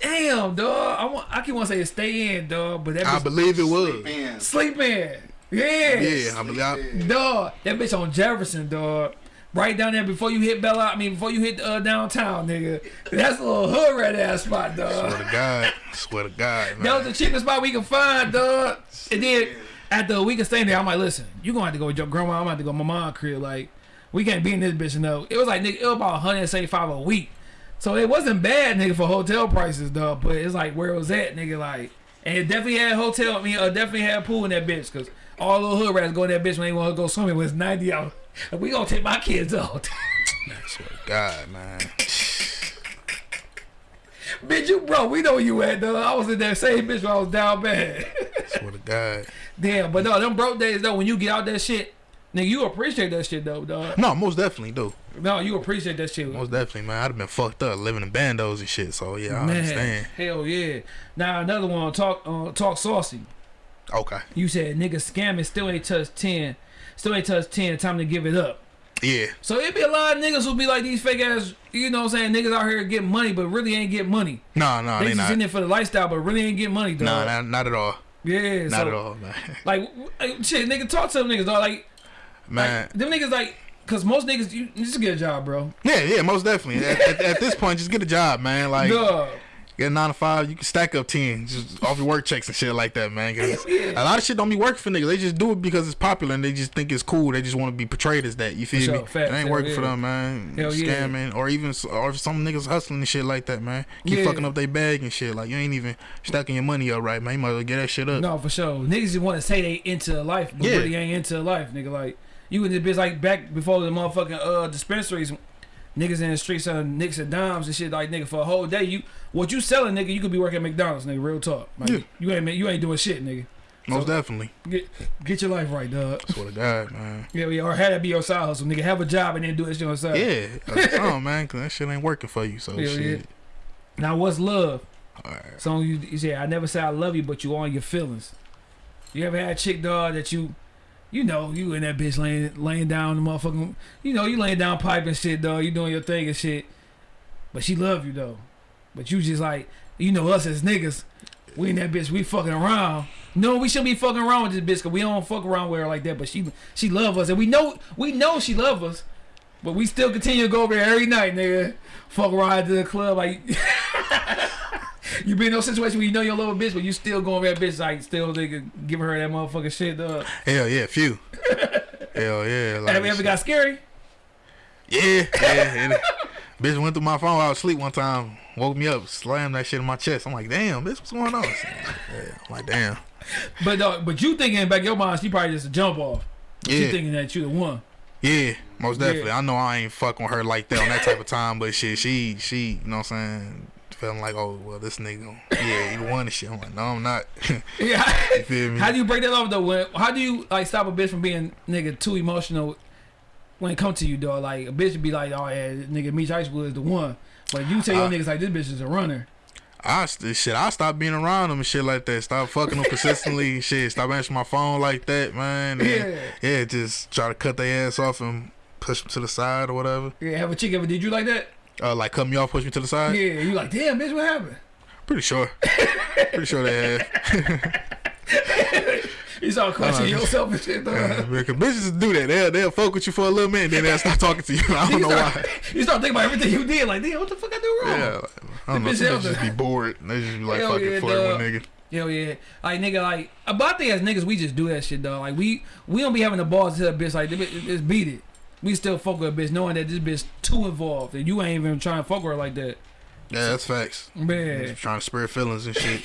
Damn, dog. I want. I keep want to say stay in, dog, but that I believe it was. Man, sleep in. Yeah, Yeah, I believe. I, dog. That bitch on Jefferson, dog. Right down there before you hit Bella. I mean, before you hit uh, downtown, nigga. That's a little hood red ass spot, dog. swear to God. Swear to God, man. That was the cheapest spot we could find, dog. And then after a week of staying there, I'm like, listen, you gonna have to go with your grandma. I'm gonna have to go to my mom's crib. Like, we can't be in this bitch, no. It was like, nigga, it was about 175 a week. So it wasn't bad, nigga, for hotel prices, dog. But it's like where it was at, nigga, like. And it definitely had hotel, I mean, uh, definitely had a pool in that bitch. Cause all the hood rats go in that bitch when they want to go swimming when it's 90 out. We gonna take my kids out. swear to God, man. bitch, you bro, we know you at, though. I was in that same bitch when I was down bad. Swear to God. Damn, but no, them broke days though, when you get out that shit, nigga, you appreciate that shit though, dog. No, most definitely do. No, you appreciate that shit. Most definitely, man. I'd have been fucked up living in bandos and shit. So yeah, I Man, understand. hell yeah. Now another one, talk uh, talk saucy. Okay. You said nigga scamming still ain't touched ten, still ain't touched ten. Time to give it up. Yeah. So it'd be a lot of niggas who be like these fake ass, you know what I'm saying, niggas out here getting money, but really ain't getting money. Nah, nah, they they just not. in there for the lifestyle, but really ain't getting money, dog. No, not, not at all. yeah, Not so, at all, man. Like, like, shit, nigga, talk to them niggas, dog. Like, Man. like them niggas, like, cause most niggas, you just get a job, bro. Yeah, yeah, most definitely. At, at, at this point, just get a job, man. Like, Dog. get a nine to five, you can stack up ten just off your work checks and shit like that, man. 'Cause Yeah. a lot of shit don't be working for niggas. They just do it because it's popular and they just think it's cool. They just want to be portrayed as that. You feel sure. me? Facts. it ain't Hell working for them, man. Hell yeah. Scamming or even or some niggas hustling and shit like that, man. Keep Yeah. fucking up their bag and shit. Like you ain't even stacking your money up right, man. You might as well get that shit up. No, for sure. Niggas just want to say they into life, but Yeah. really ain't into life, nigga. Like you in this bitch like back before the motherfucking uh dispensaries, niggas in the streets selling nicks and dimes and shit. Like nigga, for a whole day, you what you selling, nigga? You could be working at McDonald's, nigga. Real talk. Like, Yeah. You ain't you ain't doing shit, nigga. Most So- definitely. Get get your life right, dog. Swear to God, man. Yeah, yeah. Or have that be your side hustle, nigga. Have a job and then do it shit on the side. Yeah, oh man, cause that shit ain't working for you. So Hell shit. yeah. Now what's love? Alright. So you, you say I never say I love you, but you on your feelings. You ever had a chick dog that you, you know, you in that bitch laying laying down the motherfucking, you know, you laying down pipe and shit, dog. You doing your thing and shit, but she love you though. But you just like, you know, us as niggas, we in that bitch, we fucking around. No, we shouldn't be fucking around with this bitch, cause we don't fuck around with her like that. But she, she love us, and we know, we know she love us, but we still continue to go over there every night, nigga. Fuck ride to the club like. You be in those situations where you know your little bitch, but you still going that bitch like still nigga giving her that motherfucking shit. Dog. Hell yeah, few. Hell yeah. Like, Have you ever got scary? Yeah, yeah. bitch went through my phone while I was asleep one time. Woke me up, slammed that shit in my chest. I'm like, damn, bitch, what's going on? Yeah, I'm like, damn. But but you thinking back your mind, she probably just a jump off. She Yeah, thinking that you the one. yeah, most Yeah. definitely. I know I ain't fucking with her like that on that type of time, but shit, she, she, you know what I'm saying? Feeling like, oh, well, this nigga, yeah, he the one and shit. I'm like, no, I'm not. Yeah. you feel me? How do you break that off though? When, how do you like stop a bitch from being nigga too emotional when it come to you, dog? Like a bitch would be like, oh yeah, nigga, Meech Icewood is the one. But you tell your Uh, niggas like this bitch is a runner. I shit, I stopped being around them and shit like that. Stop fucking them consistently. shit, stop answering my phone like that, man. And, Yeah. yeah, just try to cut their ass off and push them to the side or whatever. Yeah, have a chick ever did you like that? Uh, like cut me off, push me to the side. Yeah, you like, damn bitch, what happened? Pretty sure. Pretty sure they have. You start questioning Uh, yourself and shit. Yeah, because bitches do that. They'll they'll fuck with you for a little minute, then they'll start talking to you. I don't you know start, why. You start thinking about everything you did, like, damn, what the fuck I do wrong? Yeah, I don't know. bitch Some bitches just be bored. They just be like Hell fucking yeah, flirting dog. with nigga. Hell yeah, like nigga, like about the as niggas, we just do that shit, dog. Like we we don't be having the balls to tell a bitch like, "This just beat it. We still fuck with a bitch knowing that this bitch too involved and you ain't even trying to fuck with her like that. Yeah, that's facts. Man, Just trying to spare feelings and shit.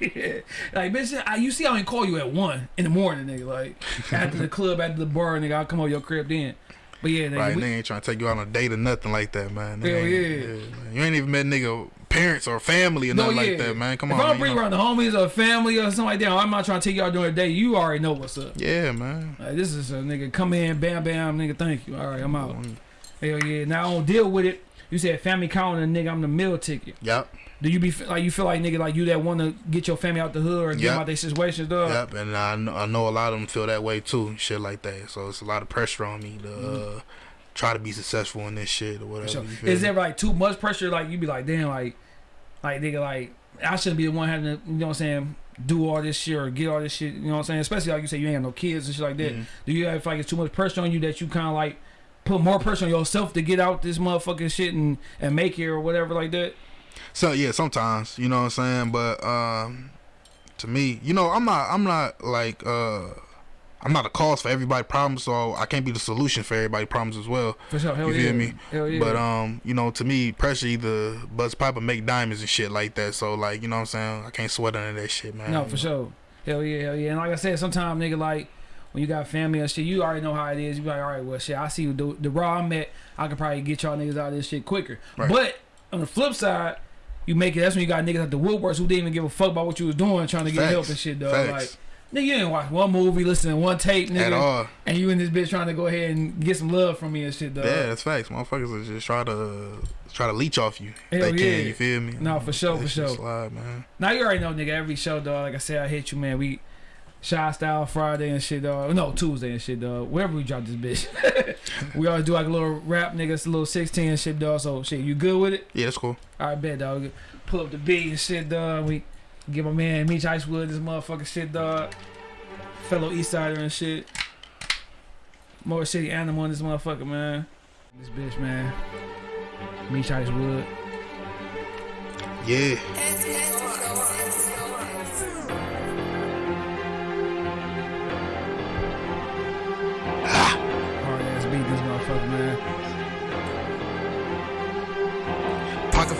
yeah. like bitch, I, you see, I ain't call you at one in the morning, nigga. Like after the club, after the bar, nigga, I'll come over your crib then. But yeah, nigga, Right, we- nigga ain't trying to take you out on a date or nothing like that, man. Hell ain't- yeah. man. You ain't even met nigga parents or family or No, nothing yeah. like that, man. Come if on, I man, bring you know- around the homies or family or something like that, I'm not trying to take y'all during the day. You already know what's up. Yeah, man. Like, this is a nigga come in, bam, bam, nigga. Thank you. All right, I'm out. Mm. Hell yeah. Now I don't deal with it. You said family calling a nigga. I'm the meal ticket. Yep, Do you be like you feel like nigga like you that want to get your family out the hood or get Yep. out their situations, dog? yep. And I know, I know a lot of them feel that way too, shit like that. So it's a lot of pressure on me to uh, try to be successful in this shit or whatever. Feel is there like too much pressure? Like you be like, damn, like, like nigga, like I shouldn't be the one having to, you know what I'm saying, do all this shit or get all this shit. You know what I'm saying? Especially like you say, you ain't have no kids and shit like that. Mhm. Do you have like it's too much pressure on you that you kind of like put more pressure on yourself to get out this motherfucking shit and and make it or whatever like that? So yeah, sometimes you know what I'm saying, but um, to me, you know, I'm not, I'm not like, uh, I'm not a cause for everybody's problems, so I can't be the solution for everybody's problems as well. For sure, hell You yeah, me? hell yeah. But um, you know, to me, pressure either buzz pipe or make diamonds and shit like that. So like, you know what I'm saying? I can't sweat under that shit, man. No, for sure. Hell yeah, hell yeah. And like I said, sometimes nigga like when you got family and shit, you already know how it is. You be like, all right, well shit, I see the the raw I'm at, I could probably get y'all niggas out of this shit quicker. Right. But on the flip side, you make it that's when you got niggas at the woodworks who didn't even give a fuck about what you was doing, trying to get Facts. help and shit, dog. Facts. Like nigga, you didn't watch one movie, listen to one tape, nigga. At all. and you in this bitch trying to go ahead and get some love from me and shit, dog. Yeah, that's facts. Motherfuckers will just try to try to leech off you. Hell they yeah. can, you feel me? No, for sure, for sure. Slide, man. Now you already know, nigga. Every show, dog. Like I said, I hit you, man. We shy style Friday and shit, dog. No, Tuesday and shit, dog. Wherever we drop this bitch, we always do like a little rap, niggas, a little sixteen and shit, dog. So shit, you good with it? Yeah, that's cool. All right, bet, dog. Pull up the beat and shit, dog. We give my man Meech Icewood this motherfucking shit, dog. Fellow East Sider and shit. Motor City animal in this motherfucker, man. This bitch, man. Meech Icewood. Yeah.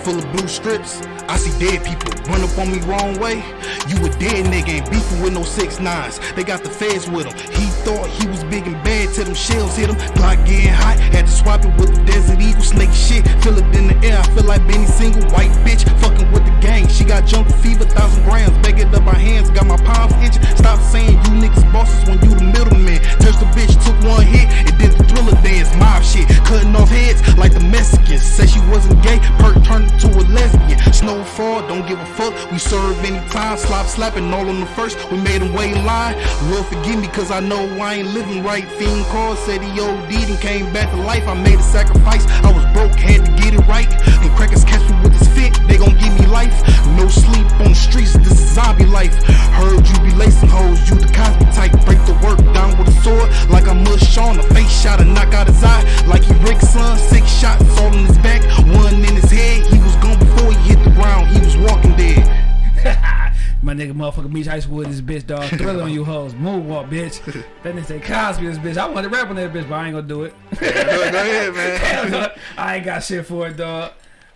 Full of blue strips. I see dead people run up on me wrong way. You a dead nigga ain't beefing with no six nines. They got the feds with him. He thought he was big and bad till them shells hit him. Glock getting hot. Had to swap it with the Desert Eagle. Snake shit. Feel it in the air. I feel like Benny Single. White bitch fucking with the gang. She got jungle fever. Thousand grams. It up my hands. Got my palms itching. Stop saying you niggas bosses when you the middleman. Touched the bitch. Took one hit. And did the thriller dance. Mob shit. Cutting off heads like the Mexicans. Said she wasn't gay. Perk turned to a lesbian. Don't give a fuck. We serve anytime. Slop slapping all on the first. We made him wait in line. Lord forgive me, cause I know I ain't living right. Fiend called, said he OD'd and came back to life. I made a sacrifice. I was broke, had to get it right. When crackers catch me with this fit, they gon' give me life. No sleep on the streets, this is zombie life. Heard you be lacing hoes, you the Cosby type. Break the work down with a sword, like I mush Sean. A face shot and knock out his eye, like he Rick's son. Six shots all in his back, one in his head. He was gone before he hit the ground, he was walking dead. My nigga motherfucker Meech Icewood this bitch dog. Thriller on you hoes. Moonwalk, bitch. That nigga say Cosby this bitch. I want to rap on that bitch, but I ain't gonna do it. go ahead, man. I ain't got shit for it, dog.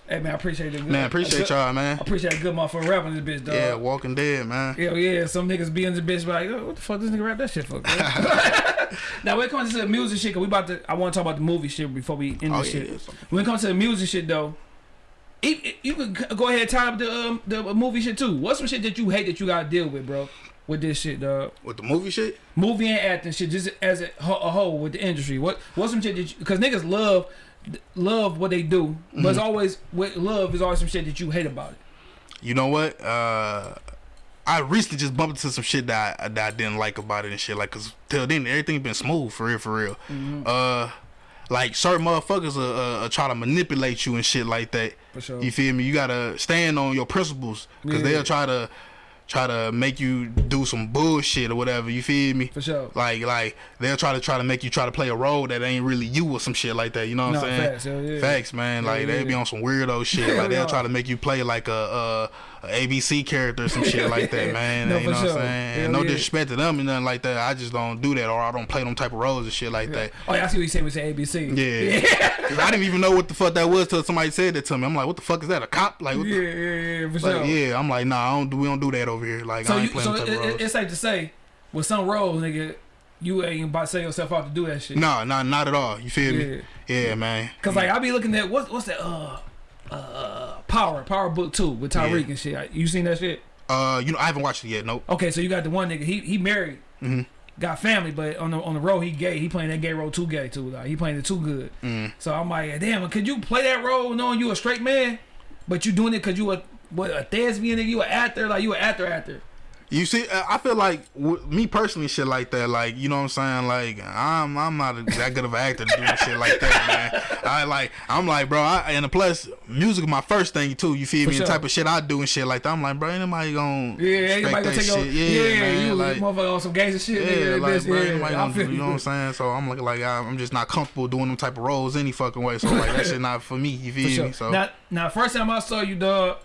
Hey man, I appreciate it. Man, appreciate y'all, man. I appreciate a good motherfucker rapping this bitch, dog. Yeah, Walking Dead, man. Hell yeah, some niggas be in the bitch like, oh, what the fuck this nigga rap that shit for? now when it comes to the music shit, cause we about to, I want to talk about the movie shit before we end Oh, this yeah, shit. yeah. When it comes to the music shit though, it, it- you can go ahead and tie up the um, the movie shit too. What's some shit that you hate that you gotta deal with, bro? With this shit, dog. With the movie shit? Movie and acting shit, just as a, a whole with the industry. What what's some shit that? Because niggas love love what they do, but it's always with love is always some shit that you hate about it. You know what? Uh, I recently just bumped into some shit that I, that I didn't like about it and shit. Like, cause till then everything been smooth for real, for real. Uh, like certain motherfuckers uh, uh, try to manipulate you and shit like that. For sure. You feel me? You gotta stand on your principles, cause Yeah. they'll try to try to make you do some bullshit or whatever. You feel me? For sure. Like like they'll try to try to make you try to play a role that ain't really you or some shit like that. You know what No, I'm saying? facts, hell yeah. Facts, man. Like they be yeah. on some weirdo shit. Like they'll try to make you play like a, a, a ABC character or some shit like that, man. No, you know what. I'm saying? Hell no yeah. disrespect to them and nothing like that. I just don't do that or I don't play them type of roles and shit like that. Oh yeah, I see what you say. We say ABC. yeah. I didn't even know what the fuck that was till somebody said that to me. I'm like, what the fuck is that? A cop? Like, what yeah, yeah, yeah, for sure. yeah, I'm like, nah, I don't do, we don't do that over here. Like, So I you, ain't playing so them type it, of roles. it, it's safe to say, with some roles, nigga, you ain't about to sell yourself out to do that shit. No, no, not at all. You feel me? Yeah. Yeah, man. Cause like I be looking at what's what's that uh uh Power Power Book Two with Tariq Yeah. and shit. You seen that shit? Uh, you know, I haven't watched it yet. Nope. Okay, so you got the one nigga. He he married, Mhm. got family, but on the on the road he gay. He playing that gay role too gay too. Like he playing it too good. Mm. So I'm like, damn, could you play that role knowing you a straight man, but you doing it cause you a what a thespian nigga? You an actor? Like you an actor actor? You see, uh, I feel like me personally, shit like that. Like, you know what I'm saying? Like, I'm I'm not that good of an actor to do shit like that, man. I like, I'm like, bro. I, and plus, music is my first thing too. You feel For me? sure. The type of shit I do and shit like that. I'm like, bro, ain't nobody gonna Yeah, ain't nobody gonna take your shit. yeah, Yeah, man. you like, motherfucker on some gangster shit. yeah, nigga, like, bro, yeah, gonna, you know what I'm saying? So I'm looking like I'm just not comfortable doing them type of roles any fucking way. So like that shit not for me. You For feel sure. me? So Now, now, first time I saw you, dog,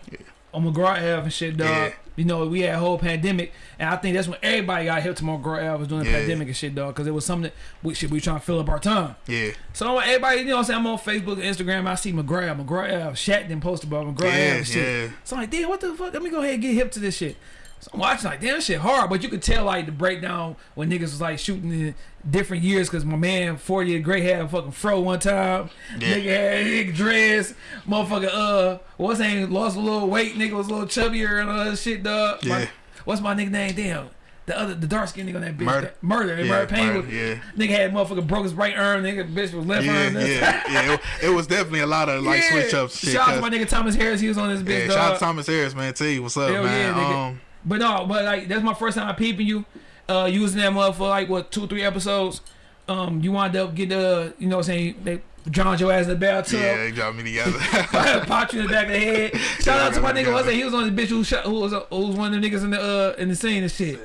on McGraw Ave and shit, dog. Yeah. You know, we had a whole pandemic, and I think that's when everybody got hit to Ave was doing the Yeah. pandemic and shit, dog, because it was something that we should be trying to fill up our time. yeah, So everybody, you know what I'm saying? I'm on Facebook and Instagram. I see McGraw McGraw Ave, Shat then posted about McGraw yeah, and shit. yeah. So I'm like, damn, what the fuck? Let me go ahead and get hip to this shit. So I'm watching like, damn, shit hard. But you could tell like the breakdown when niggas was like shooting in different years because my man forty year Gray had a fucking fro one time. Yeah. Nigga had nigga dress. Motherfucker, uh, what's his name? Lost a little weight. Nigga was a little chubbier and all that shit, dog. My- Yeah. what's my nigga name? Damn. The other, the dark skinned nigga on that bitch. Murder. Murder. Yeah, Murder Pain. Murder, was- yeah. Nigga had motherfucker broke his right arm. Nigga, bitch was left Yeah, arm. yeah, yeah. It, it was definitely a lot of like Yeah. switch ups. Shit, Shout out to my nigga Thomas Harris. He was on this bitch, yeah, shout out to Thomas Harris, man. Tell you what's up, Hell man. yeah, nigga. um, But no, but like that's my first time peeping you. Uh, using was in that mother for like what two, three episodes. Um, you wind up getting uh, you know what I'm saying they drowned your ass in the bathtub. yeah, they got me together. Popped you in the back of the head. Shout Yeah, out to my nigga. it. What's that? He was on the bitch who shot, who was uh, who was one of the niggas in the uh in the scene and shit.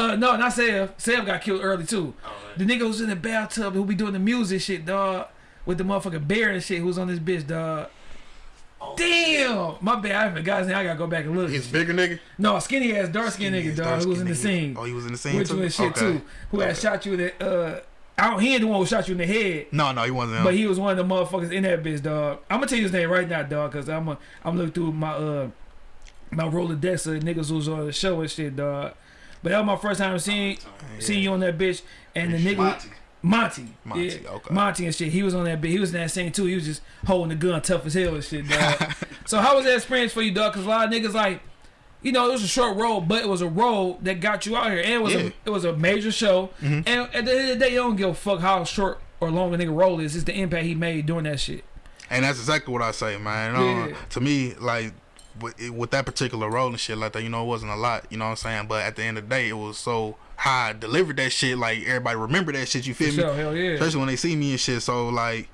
Uh, no, not Sev. Sev got killed early too. The nigga who's in the bathtub who be doing the music shit, dog, with the motherfucking bear and shit. Who's on this bitch, dog? Damn, my bad. I forgot his name. I gotta go back and look. He's bigger nigga. No, skinny ass, dark skinned nigga, dog, who was in the scene. Oh, he was in the scene with too. and shit okay. too. Who had shot you in the uh I don't he ain't the one who shot you in the head. No, no, he wasn't. But he was one of the motherfuckers in that bitch, dog. I'm gonna tell you his name right now, dog, cause I'm a, I'm looking through my uh my Rolodex of niggas who's on the show and shit, dog. But that was my first time seeing seeing you on that bitch and the nigga Monty. Monty, yeah, okay. Monty and shit. He was on that bitch. He was in that scene too. He was just holding the gun tough as hell and shit, dog. so how was that experience for you, dog? Cause a lot of niggas like you know, it was a short role, but it was a role that got you out here, and it was Yeah. A it was a major show. And at the end of the day, you don't give a fuck how short or long a nigga role is. It's the impact he made doing that shit. And that's exactly what I say, man. Uh, Yeah. To me, like with, with that particular role and shit like that, you know, it wasn't a lot. You know what I'm saying? But at the end of the day, it was so how I delivered that shit. Like everybody remember that shit. You feel For me? sure, hell yeah. Especially when they see me and shit. So like.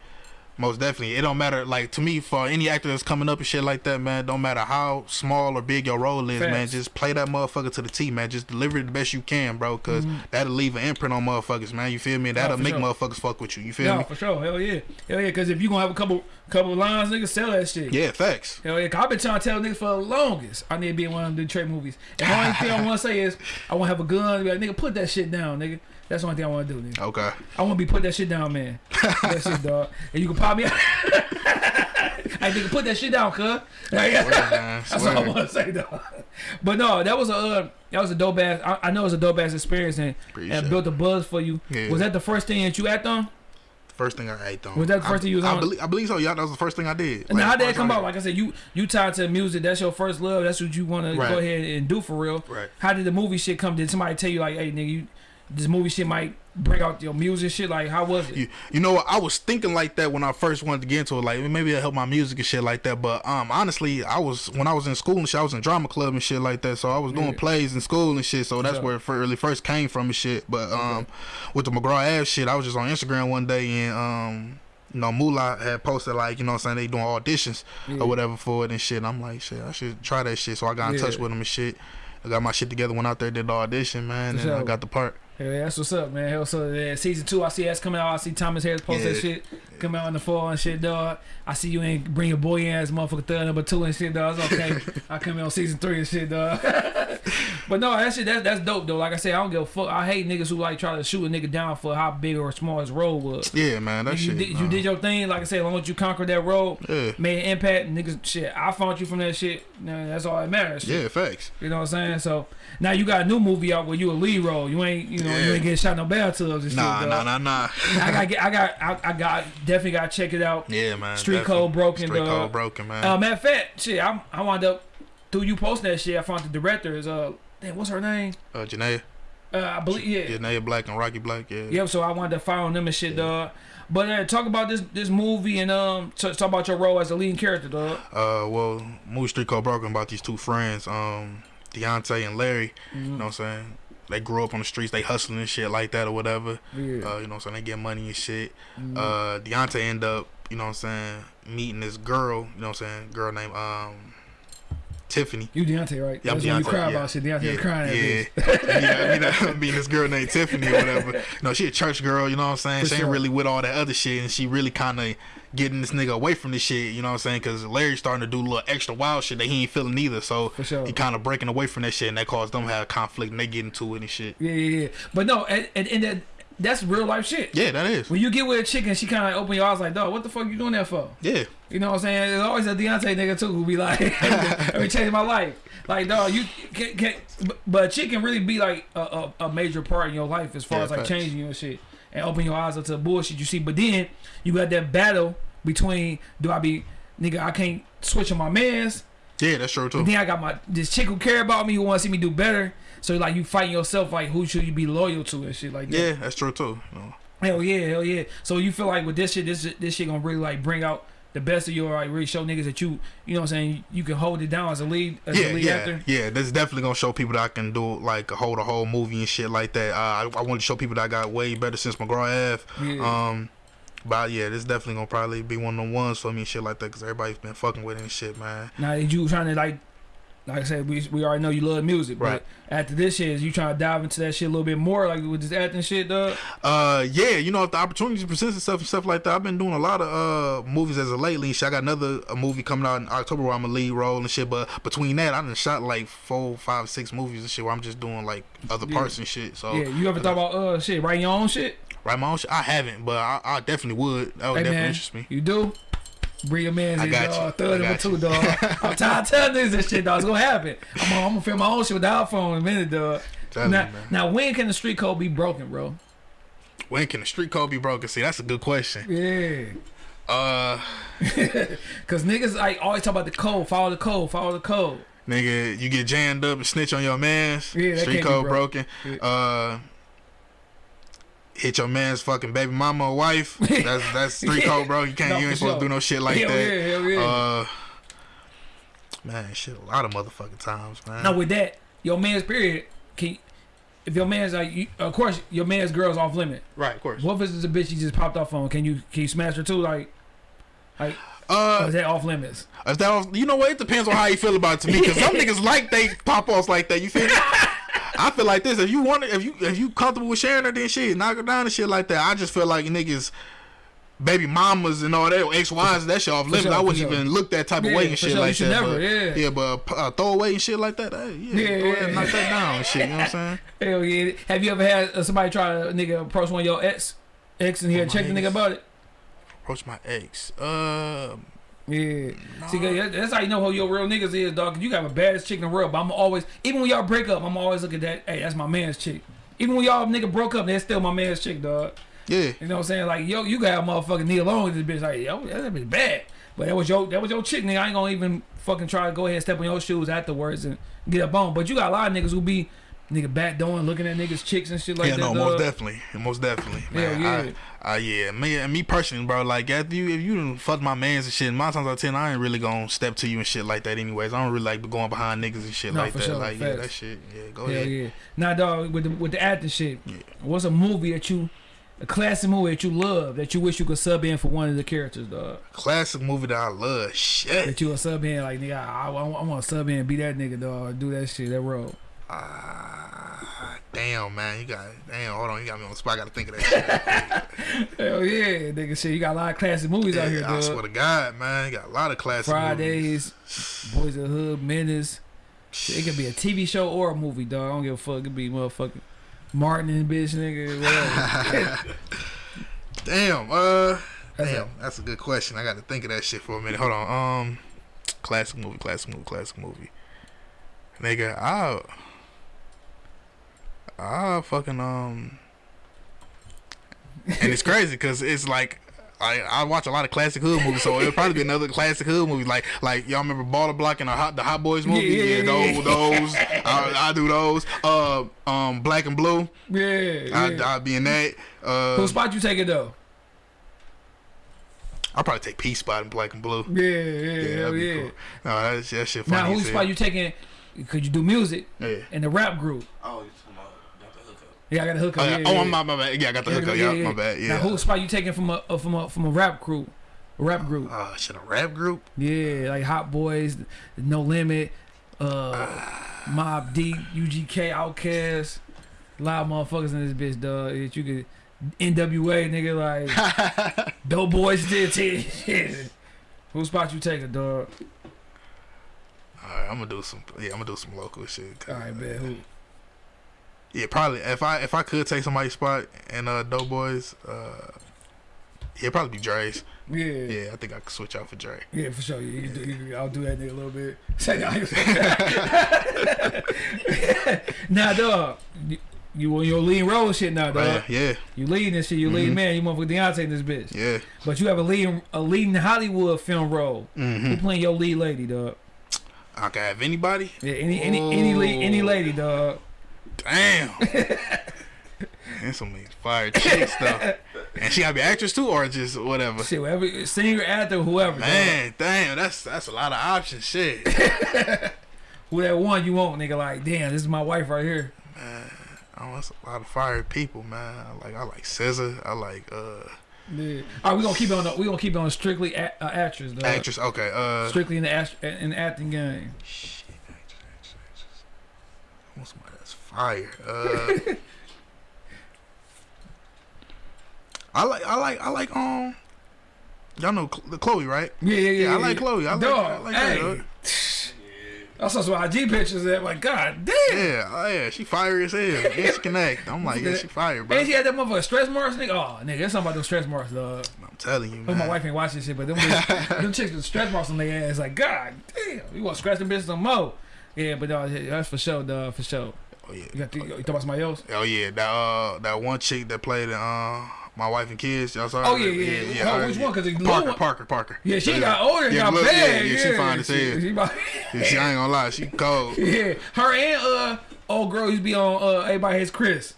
Most definitely, it don't matter. Like to me, for any actor that's coming up and shit like that, man, don't matter how small or big your role is, man. Just play that motherfucker to the T, man. Just deliver it the best you can, bro, because that'll leave an imprint on motherfuckers, man. You feel me? That'll Mm-hmm. make sure. motherfuckers fuck with you. You feel No, me? for sure, hell yeah, hell yeah. Because if you gonna have a couple couple lines, nigga, sell that shit. Yeah, facts. Hell yeah, 'cause I've been trying to tell niggas for the longest. I need to be in one of them Detroit movies. And the only thing I want to say is, I want to have a gun. Like, nigga, put that shit down, nigga. That's the only thing I want to do, nigga. Okay. I want to be put that shit down, man. that shit, dog. And you can pop me out. hey, nigga, put that shit down, cuz. That's all I want to say, dog. But no, that was a uh, that was a dope ass. I, I know it was a dope ass experience and, Appreciate and built a buzz for you. Yeah. Was that the first thing that you act on? First thing I ate on. Was that the first I, thing you was I on? Believe, I believe so. Yeah, that was the first thing I did. And Like, how did it come I- out? Like I said, you you tied to music. That's your first love. That's what you want to go ahead and do for real. Right. How did the movie shit come? Did somebody tell you like, hey, nigga, you, this movie shit might bring out your music shit? Like, how was it? You, you know what? I was thinking like that when I first wanted to get into it. Like maybe it'll help my music and shit like that. But um, honestly, I was when I was in school and shit. I was in drama club and shit like that. So I was doing Yeah. plays in school and shit. So that's Yeah. where it really first came from and shit. But um, with the McGraw Ave shit, I was just on Instagram one day and um. You know, Moolah had posted like, you know what I'm saying, they doing auditions Yeah. or whatever for it and shit. And I'm like, shit, I should try that shit. So I got in touch with them and shit. I got my shit together, went out there, did the audition, man, and I got the part. Yeah, that's what's up, man. Hell, so yeah, season two, I see that's coming out. I see Thomas Harris post that shit. come out in the fall and shit, dog. I see you ain't bring your boy ass motherfucker third number two and shit, dog. It's okay. I come in on season three and shit, dog. but no, that shit, that, that's dope though. Like I said, I don't give a fuck. I hate niggas who like try to shoot a nigga down for how big or small his role was. Yeah, man, that you, shit. did, you did your thing, like I said, as long as you conquered that role, Yeah. made an impact, niggas, shit. I found you from that shit. Nah, that's all that matters. Shit. Yeah, facts. You know what I'm saying? So now you got a new movie out where you a lead role. You ain't, you know, you ain't getting shot no bathtubs and Nah, shit. nah, dog. nah, nah. I got, get- I got, I, I got, definitely got to check it out. Yeah, man. Street definitely. Code Broken, Street dog. code broken, man. Uh, matter of fact, shit, I, I wound up through you posting that shit. I found the director is uh, damn, what's her name? uh, Janaea, Uh, I believe, yeah, Janaea Black and Rocky Black. Yeah. Yep. So I wanted to follow them and shit, dog. But uh, talk about this this movie and um, t- talk about your role as a leading character, dog. Uh, well, movie Street Code Broken about these two friends, um, Deontay and Larry. Mm-hmm. You know what I'm saying? They grew up on the streets, they hustling and shit like that or whatever. Yeah. Uh, you know what I'm saying? They get money and shit. Mhm. Uh, Deontay end up, you know what I'm saying, meeting this girl, you know what I'm saying, girl named um Tiffany. you Deontay, right? Yeah, I'm That's when you cry yeah. about shit. Deontay Yeah, crying at yeah. this. yeah, I mean, I mean this girl named Tiffany or whatever. No, she a church girl, you know what I'm saying? For she sure. ain't really with all that other shit, and she really kind of getting this nigga away from this shit, you know what I'm saying? Because Larry's starting to do a little extra wild shit that he ain't feeling either, so sure. he kind of breaking away from that shit, and that caused them to have conflict, and they get into it and shit. Yeah, yeah, yeah. But no, and, and, and that, that's real life shit. Yeah, that is. When you get with a chick and she kind of like open your eyes like, dog, what the fuck you doing that for? Yeah, You know what I'm saying? There's always a Deontay nigga too who be like, let me change my life. Like, dog, you can, can but- chick can really be like a, a, a major part in your life as far Yeah, as like facts. changing you and shit and open your eyes up to the bullshit you see. But then you got that battle between do I be nigga I can't switch on my mans, yeah, that's true too. then I got my this chick who care about me who want to see me do better. So like you fighting yourself like who should you be loyal to and shit like that. Yeah, that's true too. Know. Hell yeah, hell yeah. So you feel like with this shit, this this shit gonna really like bring out the best of you, or like really show niggas that you, you know what I'm saying, you can hold it down as a lead, as yeah, a lead yeah, actor. yeah. That's definitely gonna show people that I can do like hold a whole movie and shit like that. Uh, I, I want to show people that I got way better since McGraw Ave. Yeah. Um, but yeah, this definitely gonna probably be one of the ones for me and shit like that because everybody's been fucking with it and shit, man. now you trying to like, like I said, we we already know you love music, Right. but after this shit, is you trying to dive into that shit a little bit more, like with this acting shit, dog. Uh, yeah, you know if the opportunity presents itself and stuff like that, I've been doing a lot of uh movies as of lately. Shit, I got another a movie coming out in October where I'm a lead role and shit. But between that, I done shot like four, five, six movies and shit where I'm just doing like other Yeah. parts and shit. So yeah, you ever thought about uh shit, writing your own shit? Write my own shit? I haven't, but I, I definitely would. That would Hey definitely man, interest me. you do. Bring your man I in, dog. you. Third I got two, dog. I'm tired of telling niggas this shit, dog. It's gonna happen. I'm gonna, I'm gonna film my own shit with the iPhone in a minute, dog. Tell Now, me, now, when can the street code be broken, bro? When can the street code be broken? See, that's a good question. Yeah. Uh, Cause niggas like always talk about the code, follow the code, follow the code. nigga, you get jammed up and snitch on your mans. Yeah, street code broke. broken. Yeah. Uh, hit your man's fucking baby mama or wife. That's that's street code, bro. You can't. No, you ain't supposed sure. to do no shit like hell that. yeah, yeah. Uh, man, shit, a lot of motherfucking times, man. now with that, your man's period, can if your man's like, you, of course, your man's girl's off limit. right, of course. What if it's a bitch you just popped off on? Can you can you smash her too? Like, like, Uh, is that off limits? if that was, you know what? It depends on how you feel about it to me, because some niggas like they pop offs like that. You feel me? I feel like this. If you want, it, if you if you comfortable with sharing her, then shit, knock her down and shit like that. I just feel like niggas. Baby mamas and all that, ex wives, that shit off limits. sure, I wouldn't sure. even look that type of Yeah, way and shit sure. Like that. never, but, yeah. yeah, but uh, throwaway and shit like that. Hey, yeah, Yeah, go ahead yeah. knock that down and shit. You know what I'm saying? Hell yeah. Have you ever had uh, somebody try to nigga approach one of your ex, ex, and he had Oh, my the nigga about it? Approach my ex. Uh, Yeah. See, 'cause that- that's how you know who your real niggas is, dog. You got a baddest chick in the world, but I'm always, even when y'all break up, I'm always looking at that. Hey, that's my man's chick. Even when y'all nigga broke up, that's still my man's chick, dog. yeah, You know what I'm saying? Like, yo, you got a motherfucking knee alone with this bitch. Like, yo, that bitch bad. But that was your that was your chick, nigga. I ain't gonna even fucking try to go ahead and step on your shoes afterwards and get up on. But you got a lot of niggas who be nigga back doing, looking at niggas chicks and shit like yeah, that. no, dog. most definitely, most definitely, man. yeah. I, I, yeah, me and me personally, bro. Like, after you, if you done fuck my mans and shit, nine times out of ten, I ain't really gonna step to you and shit like that. Anyways, I don't really like going behind niggas and shit No, like for that. sure, like, yeah, that shit. Yeah, go Hell ahead. yeah. Yeah. Now, dog, with the with the acting shit, Yeah. what's a movie that you, a classic movie that you love that you wish you could sub in for one of the characters, dog? Classic movie that I love. Shit. That you would sub in like nigga, I, I, I want to sub in, be that nigga, dog, do that shit, that role. Uh, Damn, man, you got damn. Hold on, you got me on the spot. I got to think of that shit. Hell yeah, nigga. Shit, you got a lot of classic movies out here, Yeah, I swear to God, man, you got a lot of classic movies. Fridays, movies. Boys of Hood, Menace. Shit, it could be a TV show or a movie, dog. I don't give a fuck. It could be motherfucking Martin and bitch, nigga. Whatever. Damn, uh, That's damn, it. that's a good question. I got to think of that shit for a minute. Hold on, um, classic movie, classic movie, classic movie. Nigga, I, I fucking um, and it's crazy because it's like. I, I watch a lot of classic hood movies, so it'll probably be another classic hood movie. Like like y'all remember Baller Block and the Hot the Hot Boys movie? Yeah, Yeah, those those. I, I do those. Uh, um, Black and Blue. Yeah. I yeah. I be in that. Uh, Who spot you taking though? I'll probably take P Spot and Black and Blue. Yeah, yeah, Yeah, hell that'd be yeah. cool. No, that, that shit funny. Now, who as spot you taking? Could you do music Yeah. in the rap group? Oh, you talking about got the hookup? Yeah, I got a hook Oh, up. yeah. yeah, oh yeah. My, my bad. Yeah, I got the hookup. yeah, Yeah, my bad. Yeah. Now, who spot you taking from a uh, from a from a rap group? A rap group. Uh, shit, a rap group? Yeah, like Hot Boys, No Limit, uh, Mobb Deep, UGK, Outkast, a lot of motherfuckers in this bitch, dog. That you could NWA nigga like Dope Boys did shit. Who spot you taking, dog? All right, I'm gonna do some. Yeah, I'm gonna do some local shit. All right, man. Who? Yeah, probably. If I if I could take somebody's spot in uh Doughboys, uh, yeah, probably be Dre's. Yeah, yeah, Yeah, I think I could switch out for Dre. Yeah, for sure. You, you, do, you, I'll do that nigga a little bit. Say nah, dog. You, you on your lead role shit now, dog. Right? Yeah, You leading this shit. You leading Mhm. man. You motherfucker Deontay in this bitch. yeah. But you have a leading a leading Hollywood film role. Who Mm-hmm. playing your lead lady, dog? I can have anybody. Yeah, any any any lead, any lady, dog. Damn. and some of fire chicks though. And she gotta be actress too, or just whatever. Shit, whatever, singer, actor, whoever. dog. Man, damn, that's that's a lot of options. Shit. Who that one you want, nigga? Like, damn, this is my wife right here. Man, oh, that's a lot of fire people, man. I like I like SZA. I like uh Yeah. All right, we gonna keep on. We gonna keep on strictly a, uh, actress, dog. actress. Okay, uh Strictly in the act, in the acting game. shit, actress, actress, actress. I want somebody that's fire. Uh I like I like I like um y'all know the Chloe, right? Yeah, yeah, yeah. Yeah, I like Chloe. I like, I like hey. her. dog. I saw some IG pictures that, like, God damn. Yeah, oh yeah, she fire as hell. Yeah, she can act. I'm like, yeah, she fire, bro. And she had that motherfucker stress marks, nigga. Oh, nigga, that's something about those stress marks, dog. I'm telling you, man. my wife ain't watching shit, but them, bitch, them chicks with stress marks on their ass, like, God damn, you want to scratch them bitches some more? Yeah, but dog, that's for sure, dog, for sure. Oh yeah. You got to, you talking about somebody else? Oh yeah, that uh that one chick that played in uh my wife and kids. Y'all saw? Oh, her? yeah, yeah. Oh, which one? 'Cause the Parker, one- Parker, Parker. Yeah, she Yeah. got older and Yeah, got look, bad. yeah, yeah, she fine as she, hell. she about- Yeah, she I ain't gonna lie, she cold. yeah, her and uh old girl used to be on uh Everybody Hates Chris.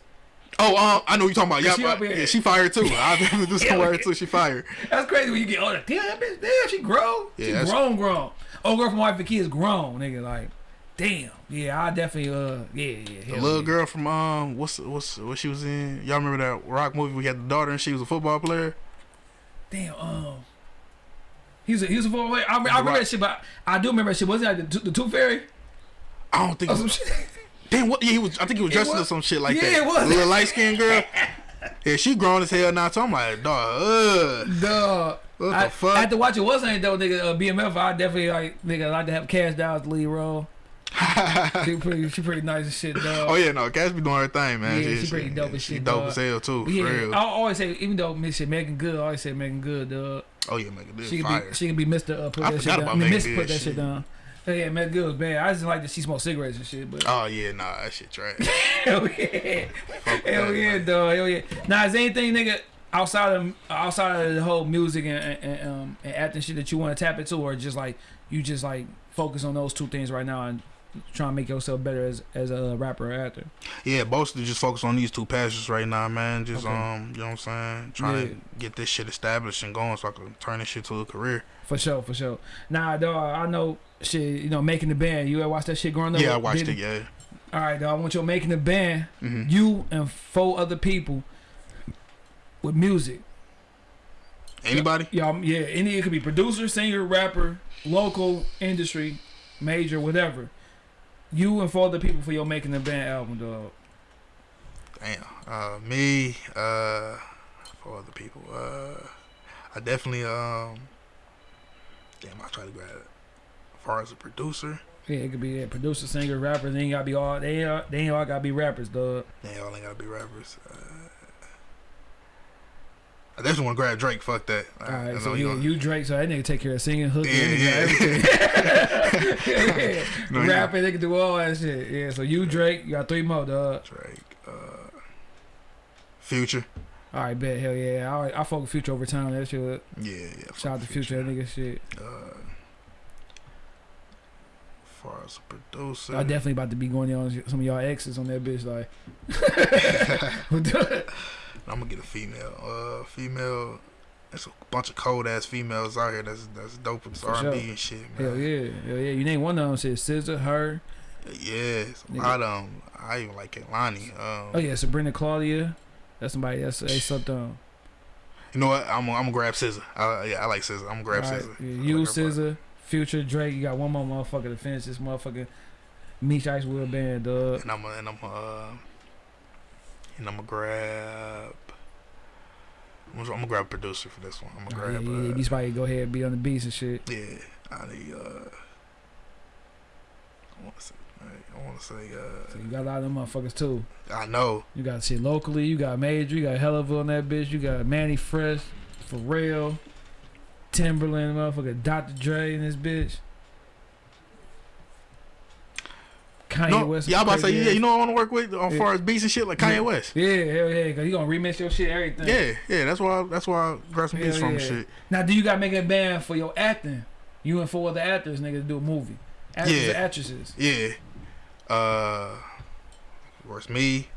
Oh, um, I know what you talking about. Yeah, She but- yeah, she fired too. I do some work too. She fired. That's crazy when you get older. Damn, bitch, damn, she grown. Yeah, she grown, grown. Old girl from Wife and Kids grown, nigga. Like, damn. Yeah, I definitely uh yeah, yeah. The little yeah. girl from um, what's what's what she was in? Y'all remember that rock movie? We had the daughter and she was a football player. Damn, um. He was a, he was a football player. I, I remember Right. that shit, but I do remember that shit. Wasn't that the, the Tooth Fairy? I don't think. Or some was, shit? damn, what? Yeah, he was. I think he was dressed up some shit like Yeah, that. Yeah, it was. The little light skinned girl. Yeah, she grown as hell now. So I'm like, dog. Ugh. Duh. What I, the fuck? After watching what's name though, nigga, uh, BMF, I definitely like nigga like to have Kash Doll as the lead role. She pretty, she pretty nice and shit, dog. Oh yeah, no, Cass be doing her thing, man. Yeah, she pretty dope as She shit, dope dog. as hell too. For yeah, real. I always say, even though Miss shit Meagan Good, I always say Meagan Good, dog. Oh yeah, Meagan Good She can be, she can be Mister. Uh, put I that shit down. about I mean, put that shit shit. down. Oh, yeah, Megan Good was bad. I just like that she smoked cigarettes and shit, but Oh yeah, nah, that shit trash. hell yeah, Fuck hell yeah, man. dog, hell yeah. Now, is there anything, nigga, outside of outside of the whole music and and, and, um, and acting shit that you want to tap into, or just like you just like focus on those two things right now and try and make yourself better as as a rapper or actor? Yeah, mostly just focus on these two passions right now, man. Just Okay. um, you know what I'm saying? Trying Yeah. to get this shit established and going so I can turn this shit to a career. For sure, for sure. Nah, dog, I know shit. You know, making the band. You ever watch that shit growing up? Yeah, I watched Diddy? it. Yeah. All right, dog. I want you making the band. hmm You and four other people with music. Anybody? Y'all, yeah, any it could be producer, singer, rapper, local, industry, major, whatever. You and four other people for your making the band album, dog. Damn. Uh, me. Uh, for other people. Uh, I definitely um. Damn, I try to grab it. As far as a producer, Yeah, it could be a producer, singer, rapper. They ain't gotta be all. They ain't, all- they ain't all gotta be rappers, dog. they all ain't gotta be rappers. Uh, I definitely want to grab Drake. Fuck that. All right, I- I right, know so you gonna- you Drake, so that nigga take care of singing, hooking, Yeah, everything. yeah. No, Rapping, they can do all that shit. Yeah, so you Drake, you got three more, dog. Drake. Uh, Future. All right, bet, hell yeah. I I fuck with Future over time. That shit. Yeah, yeah. Shout out to Future, that nigga shit. Uh, far as a producer, I definitely about to be going on some of y'all exes on that bitch, like. I'm gonna get a female. Uh, female. There's a bunch of cold ass females out here. That's that's dope with R and B and shit, hell man. yeah, hell yeah. You name one of them, shit. SZA, her. Yeah, a lot of 'em. I even like Kehlani. Um, Oh yeah, Sabrina Claudio. That's somebody that's a something. on. You know what? I'm gonna, I'm gonna grab SZA. I, yeah, I like SZA. I'm gonna grab All right, SZA. yeah, you grab. SZA, Future, Drake. You got one more motherfucker to finish this motherfucking Meech Icewood band, dog. And I'm gonna, and I'm gonna, uh, and I'm gonna grab. I'm gonna, I'm gonna grab a producer for this one. I'm gonna Oh, grab. yeah, yeah. uh, These probably go ahead and be on the beats and shit. Yeah, I need. Uh, I want to say. I want to say. So you got a lot of them motherfuckers too. Uh, I know. You got shit locally. You got Major. You got Helluva on that bitch. You got Mannie Fresh, Pharrell, Timbaland, motherfucker, Dr. Dre in this bitch. Kanye No, West. yeah, I'm about to say. Yeah, you know what I want to work with on Yeah. far as beats and shit like Kanye Yeah. West. Yeah, hell yeah, cause you gonna remix your shit, everything. Yeah, yeah. That's why. That's why I grabbed some beats Hell from yeah. shit. Now, do you got to make a band for your acting? You and four other actors, nigga, to do a movie. Actors Yeah. and actresses. Yeah. Uh, of course, me.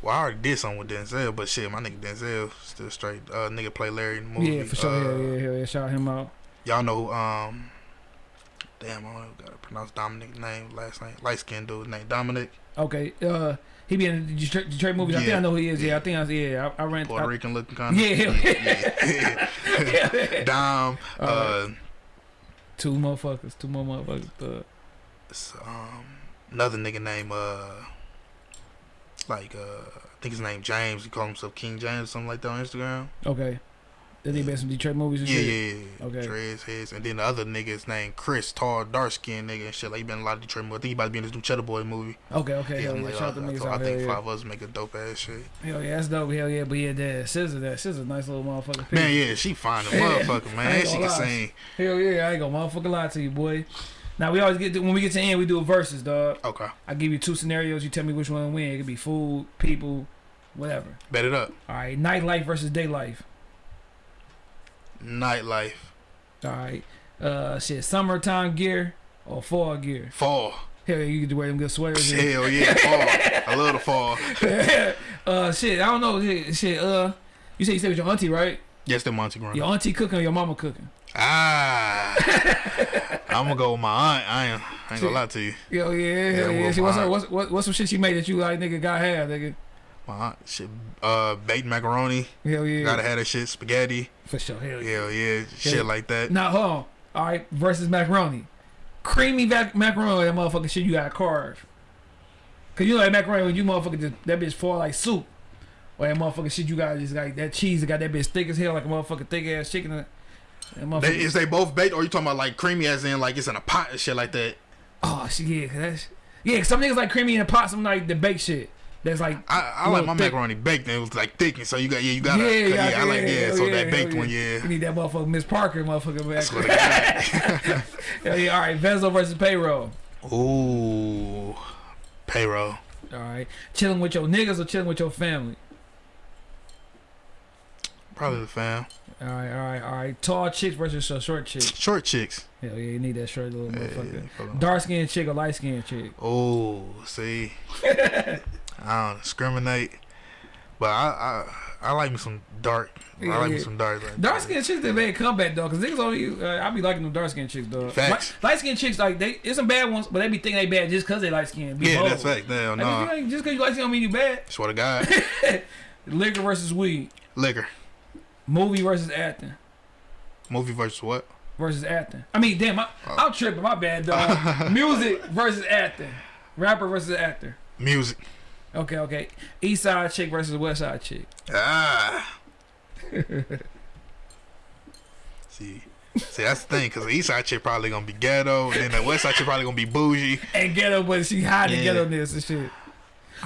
Well, I already did something with Denzel, but shit, my nigga Denzel still straight. Uh, nigga play Larry in the movie. Yeah, for sure. Uh, yeah, hell yeah. Shout him out. Y'all know um, damn, I don't know, gotta pronounce Dominic's name, last name, light skinned dude named Dominic, Okay, uh, he be in the Detroit, Detroit movies. I think I know who he is. Yeah, I think I yeah. I, I ran. Puerto I, Rican looking kind of. Yeah. yeah, yeah. Dom, uh, Alright. two motherfuckers. Two more motherfuckers. Uh, it's, um, another nigga named, uh, like, uh, I think his name James. He called himself King James, something like that on Instagram. okay. Did he been some Detroit movies and Yeah, shit? yeah, yeah. Okay. Dreads, heads, and then the other nigga's named Chris, tall, dark skinned nigga and shit. Like he been in a lot of Detroit movies. I think he about to be in this new Cheddar Boy movie. Okay, okay. Yeah, hell yeah. like, Shout out I, to I, I think there. five of us make a dope ass shit. Hell yeah, that's dope. Hell yeah, but yeah, that SZA, that SZA, nice little motherfucker. Man, yeah, she fine as motherfucker, man. she can sing. Hell yeah, I ain't gonna motherfucking lie to you, boy. Now we always get to, when we get to the end, we do a versus, dog. Okay, I give you two scenarios. You tell me which one to win. It could be food, people, whatever. bet it up. All right, nightlife versus day life. Nightlife, All right, uh, shit, summertime gear or fall gear. fall. Hell yeah, you can wear them good sweaters. Hell yeah, fall. I love the fall. uh, shit, I don't know. Shit, uh, you say you stay with your auntie, right? Yes, the Monty Green. Your auntie cooking or your mama cooking? Ah, I'm gonna go with my aunt. I ain't, I ain't gonna lie to you. Yo, yeah, Yeah, yeah. well, what's, her, what's, what, what's some shit she made that you like, nigga, got have, nigga? My aunt, shit, uh, baked macaroni. Hell yeah. Gotta have that shit. Spaghetti. For sure, hell yeah. Hell yeah, shit like that. Now, hold on. All right, versus macaroni. Creamy vac- macaroni, that motherfucking shit you gotta carve. Cause you know that macaroni when you motherfucker just, that bitch fall like soup. Or that motherfucking shit you got just like that cheese that got that bitch thick as hell like a motherfucking thick ass chicken. They, is they both baked, or you talking about like creamy, as in like it's in a pot and shit like that? oh shit, yeah, 'cause that's yeah. 'cause some niggas like creamy in a pot, some like the baked shit. That's like I, I like my thick. macaroni baked, and it was like thick, and so you got yeah, you gotta yeah, yeah, yeah, yeah, I like yeah. hell So yeah, that baked one, You need that motherfucker Miss Parker, motherfucker back. Swear to God. Hell yeah, all right, Vezzo versus payroll. Ooh, payroll. All right, chilling with your niggas or chilling with your family. Probably the fam. All right, all right, all right. Tall chicks versus short chick. Short chicks. Hell yeah, you need that short little Yeah, motherfucker. yeah, yeah. Dark skinned chick or light skinned chick. Oh, see, I don't discriminate, but I I, I like me some dark. Yeah, I like yeah. me some dark. Like, Dark skinned chicks they made a comeback though, cause niggas only uh, I be liking them dark skinned chicks though. Facts. Light skinned chicks like they it's some bad ones, but they be thinking they bad just cause they light skinned. Yeah, that's fact. Hell no. ain't- just cause you light skinned don't mean you bad. Swear to God, Liquor versus weed. liquor. Movie versus acting. Movie versus what? Versus acting. I mean, damn, I, Oh. I'm tripping. My bad, dog. Music versus acting. Rapper versus actor. Music. Okay, okay. East side chick versus West side chick. Ah. see, see that's the thing, cause the East Side chick probably gonna be ghetto, and then the West Side chick probably gonna be bougie. And ghetto, but she hiding Yeah. ghetto ness and shit.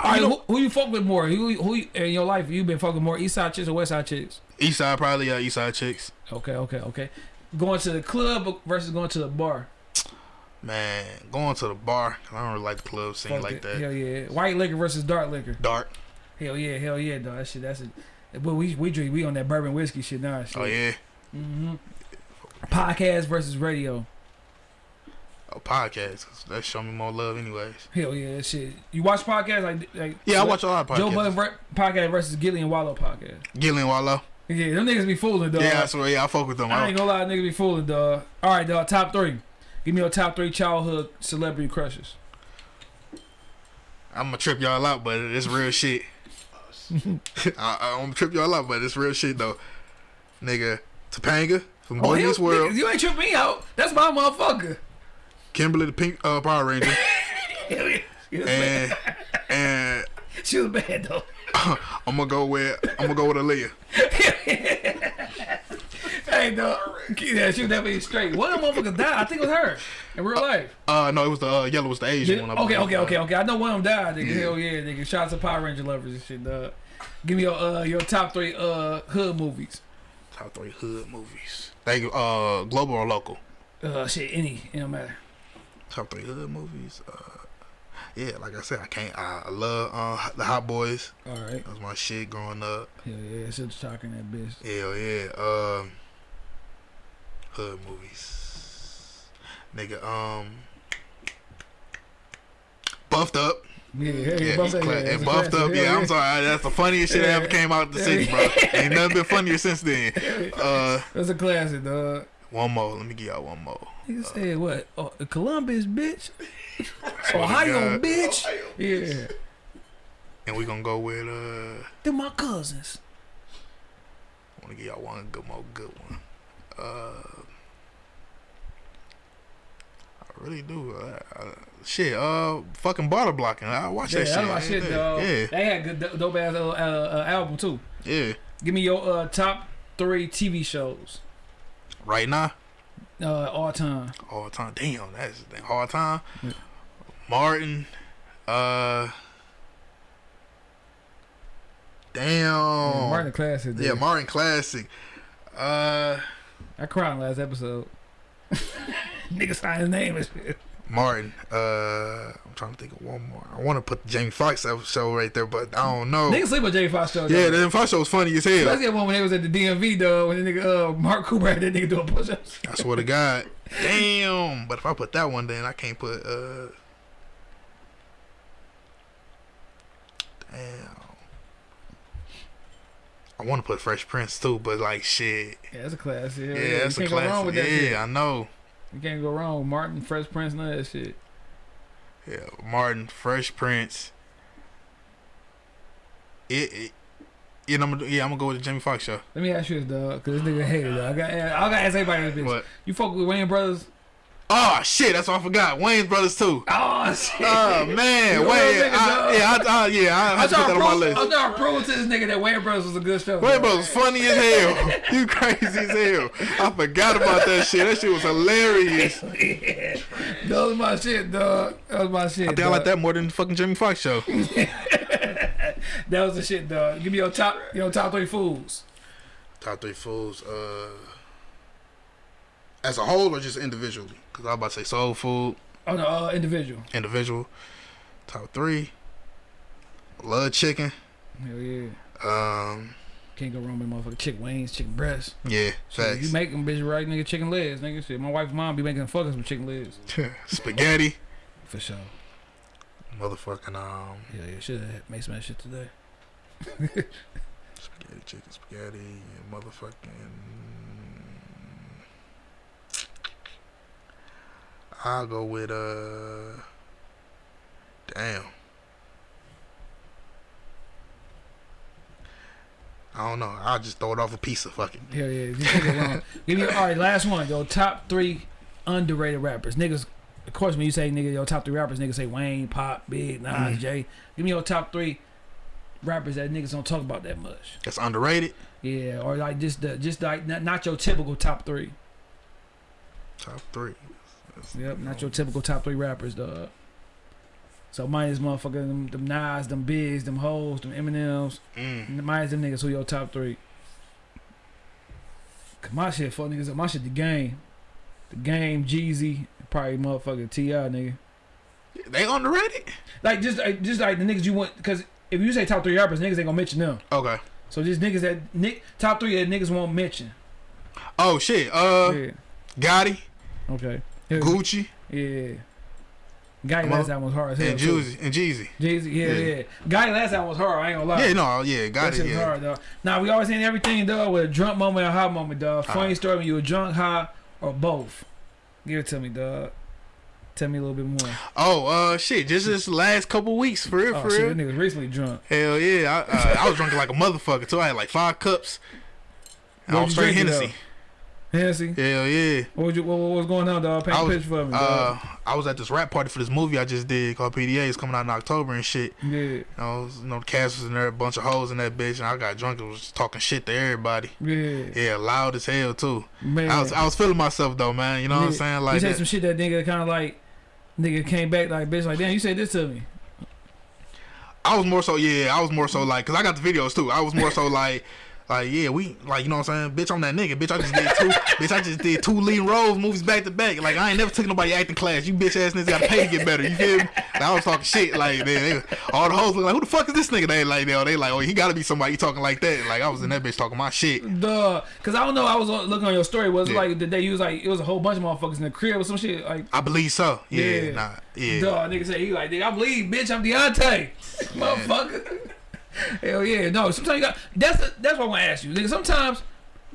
All right, who, who you fuck with more? Who, who in your life you been fucking more? East side chicks or West side chicks? East Side probably uh, East Side chicks. Okay, okay, okay. Going to the club versus going to the bar. Man, going to the bar. I don't really like the club scene Fuck like it. that. Hell yeah. White liquor versus dark liquor. Dark. Hell yeah, hell yeah, dog. That shit, that's it. But we we drink we on that bourbon whiskey shit now. Shit. Oh yeah. hmm Podcast versus radio. Oh, podcast. That show me more love, anyways. Hell yeah, that shit. You watch podcasts like like Yeah, I watch a lot of podcasts. Joe Budden podcast versus Gillie and Wallo podcast. Gillie and Wallo. Yeah, them niggas be fooling, dog. Yeah, I swear. Yeah, I fuck with them. I I ain't gonna lie, niggas be fooling, dog. All right, dog. Top three. Give me your top three childhood celebrity crushes. I'm gonna trip y'all out, but it's real shit. I, I'm gonna trip y'all out, but it's real shit though. Nigga, Topanga from Boy hell, Meets World, niggas, you ain't trip me out. That's my motherfucker. Kimberly the Pink uh, Power Ranger, Hell yeah. She bad. and and She was bad though. I'm gonna go with I'm gonna go with Aaliyah. Hey, dog. Yeah, she was definitely straight. One of them motherfuckers died. I think it was her in real life. Uh, no, it was the uh, yellow was the Asian one. I okay, okay, okay, okay. I know one of them died, nigga. Yeah. Hell yeah, nigga. Shout out to Power Ranger lovers and shit, dog. Give me your uh your top three uh hood movies. Top three hood movies. They uh global or local. Uh shit, any, it don't matter. Top three hood movies. Uh, yeah, like I said, I can't. I, love uh the Hot Boys. All right. That was my shit growing up. Hell yeah, shit talking that bitch. Hell yeah. Um, hood movies. Nigga, um, buffed up. Yeah, yeah, Yeah, buffed up. yeah, and buffed up. Hell Yeah, I'm sorry. That's the funniest shit that ever came out of the city, bro. Ain't nothing been funnier since then. Uh, That's a classic, dog. one more. Let me give y'all one more. Nigga said what? Oh, Columbus, bitch. Swear to Ohio, God. bitch. Yeah. And we gonna go with uh. They're my cousins. I want to give y'all one good more good one. Uh, I really do. Shit, uh, fucking Baller Blocking. I watch Yeah, that shit. that's my shit, dog. Yeah, They had good dope ass uh, uh, album too. yeah. Give me your uh, top three TV shows Right now, uh, all time. all time. Damn, that's a hard time. Yeah. Martin. Uh. Damn. Martin classic. Yeah. Martin classic. Uh, I cried last episode. Nigga signed his name and shit. Martin. Uh, I'm trying to think of one more. I want to put the Jamie Foxx show right there, but I don't know. Nigga sleep with J Fox show. Yeah, though. the Fox show was funny as hell. Let's one when they was at the DMV though. When the nigga uh, Mark Cooper had that nigga doing push-ups. I swear to God. Damn. But if I put that one, then I can't put. uh Damn. I want to put Fresh Prince too, but like shit. Yeah, that's a classic. Yeah, Yeah, that's a can't go wrong classic. with that. Yeah, I know. You can't go wrong with Martin, Fresh Prince, none of that shit. Yeah, Martin, Fresh Prince. It, it yeah, I'm gonna, yeah, I'm gonna go with the Jamie Foxx show. Let me ask you this, dog, because this nigga hated dog. I got, I got to ask everybody this bitch. What? You fuck with Wayans Brothers? Oh shit, that's what I forgot. Wayans brothers too. Oh shit! Oh man, You a Wayne. real nigga, I, yeah, I, I, yeah, I I had to put that to on my prove, list. I'm trying to prove to this nigga that Wayans Brothers was a good show. Wayne. Brothers was funny as hell. you crazy as hell. I forgot about that shit. That shit was hilarious. I yeah. That was my shit, dog. That was my shit. think I like that more than the fucking Jamie Foxx show. That was the shit, dog. Give me your top, your top three fools. Top three fools. uh, as a whole or just individually? Because I was about to say soul food, Oh no, uh, individual. individual. Top three, love chicken. Hell yeah. Um, Can't go wrong with motherfucking chicken wings, chicken breasts. yeah, Shit, facts. you make them bitch right, nigga. Chicken legs, nigga. Shit, my wife mom be making fuckers with chicken legs. Spaghetti, For sure. motherfucking um, Yeah, yeah. Should have made some of that shit today. spaghetti, chicken, spaghetti, and motherfucking. I'll go with uh. Damn. I don't know. I'll just throw it off a pizza. Fuck it. Hell yeah. You wrong. Give me all right. Last one. Yo, top three underrated rappers. Niggas of course, when you say nigga, your top three rappers, niggas say Wayne, Pac, Big, Nas, Mhm. Jay. Give me your top three rappers that niggas don't talk about that much. That's underrated. Yeah, or like just the just like not, not your typical top three. Top three. Yep, not your typical top three rappers, dog. So mine is motherfucking them, them Nas, them Bigs, them Hoes, them Eminems. Mm. Mine is them niggas who your top three. Cause my shit fuck niggas up. My shit the game. The game, Jeezy, probably motherfucking T.I. nigga. They underrated. Like just like, just like the niggas you want cause if you say top three rappers, niggas ain't gonna mention them. Okay. So just niggas that nick top three that niggas won't mention. Oh shit. Uh, yeah. Gotti, Okay. Yeah. Gucci, Yeah. Guy last album was hard as hell. and. Jeezy, and Jeezy. Jeezy, yeah, Yeah. yeah. Guy last album was hard. I ain't gonna lie. Yeah, no, yeah, got That was Yeah. hard, dog. Now we always saying everything, dog, with a drunk moment or high moment, dog. Funny Alright. story when you were drunk, high, or both. Give it to me, dog. Tell me a little bit more. Oh, uh, shit. Just this last couple weeks, for real, Oh for shit, real. that nigga's recently drunk. Hell yeah, I, uh, I was drinking like a motherfucker too. I had like five cups. I was straight Hennessy. Hennessy. Hell yeah. What, was you, what, what was going on, dog? Paint I a was, picture for me, uh, I was at this rap party for this movie I just did called PDA. It's coming out in October and shit. yeah, You know, was- you know, the cast was in there, a bunch of hoes in that bitch, and I got drunk and was talking shit to everybody. yeah, Yeah, loud as hell too. man. I was I was feeling myself though, man. You know what I'm Yeah. saying? you Like said that. some shit that nigga kind of like, nigga came back like, bitch, like, damn, you said this to me. I was more so yeah. I was more so like, cause I got the videos too. I was more so like. Like yeah, we like you know what I'm saying, bitch. I'm that nigga, bitch. I just did two, bitch. I just did two leading roles movies back to back. Like I ain't never took nobody acting class. You bitch ass niggas gotta pay to get better. You feel me? Like, I was talking shit. Like they, they, all the hoes look like, who the fuck is this nigga? They like they, they like, oh, he gotta be somebody talking like that. Like I was in that bitch talking my shit. Duh, cause I don't know. I was looking on your story. Was Yeah. like the day you was like it was a whole bunch of motherfuckers in the crib or some shit? Like, I believe so. Yeah, Yeah. nah, yeah. duh, nigga say he like, nigga, I believe, bitch, I'm Deontay, motherfucker. Hell yeah, no. Sometimes you got that's the, that's what I want to ask you, nigga. Sometimes,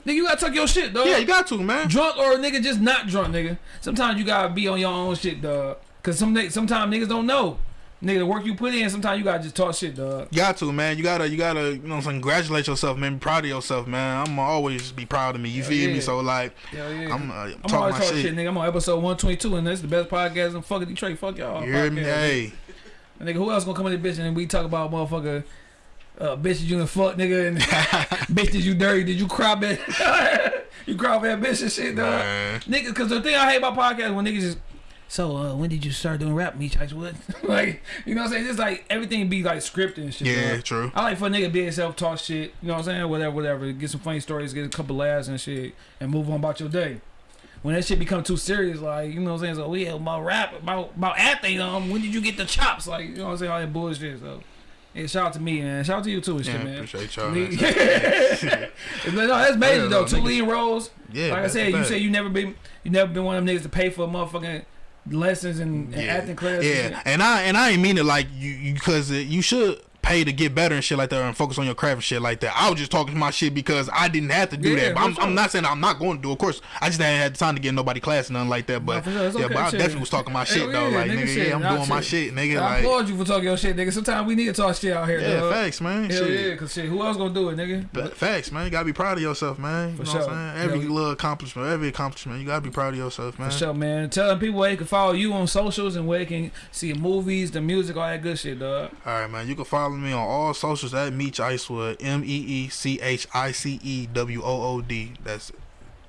nigga, you gotta tuck your shit, dog. Yeah, you got to, man. drunk or nigga just not drunk, nigga. Sometimes you gotta be on your own shit, dog. Cause some sometimes niggas don't know, nigga. The work you put in, sometimes you gotta just talk shit, dog. You got to, man. You gotta, you gotta, you know, what I'm saying, congratulate yourself, man. Be proud of yourself, man. I'm always be proud of me. You Hell feel yeah. me? So like, Hell yeah. I'm, uh, I'm talking my talking shit. shit. nigga. I'm on episode 122, and that's the best podcast in fucking Detroit. Fuck y'all. You hear me? Hey, And nigga, who else gonna come in the bitch and we talk about motherfucker uh, bitches you done fuck nigga and bitches you dirty? Did you cry man? you cry for that bitch and shit, dog. man. Nigga, cause the thing I hate about podcasts when niggas just so uh, when did you start doing rap, Meech Icewood? like, you know what I'm saying? Just like everything be like scripted and shit. Yeah, dog. true. I like for a nigga be himself, talk shit, you know what I'm saying? Whatever, whatever. Get some funny stories, get a couple laughs and shit, and move on about your day. When that shit become too serious, like, you know what I'm saying? So, we about rap, about, about acting, um, when did you get the chops? Like, you know what I'm saying? All that bullshit, so. Yeah, shout out to me, man. Shout out to you too and shit, Yeah, man. appreciate y'all. No, that's major though. Two niggas- lead roles. Yeah, like I said, you said you never been you never been one of them niggas to pay for a motherfucking lessons and, and Yeah. acting classes. Yeah, and and I and I ain't mean it like you because you should pay to get better and shit like that and focus on your craft and shit like that. I was just talking my shit because I didn't have to do Yeah, that. But I'm, sure. I'm not saying I'm not going to do. Of course, I just hadn't had the time to get nobody class and nothing like that. But sure, yeah, okay, but I shit. definitely was talking my shit Hell though. yeah, like nigga, nigga, shit, yeah, I'm doing my shit. shit, nigga. I like applaud you for talking your shit, nigga. Sometimes we need to talk shit out here, yeah, dog. facts, man. Hell shit. yeah, cause shit, who else gonna do it, nigga? But facts, man. You gotta be proud of yourself, man. You For know sure. what I'm? Every Yeah. little accomplishment, every accomplishment, you gotta be proud of yourself, man. For sure, man. Telling people where they can follow you on socials and where they can see movies, the music, all that good shit, dog. All right, man. You can follow me on all socials at Meech Icewood. M E E C H I C E W O O D. That's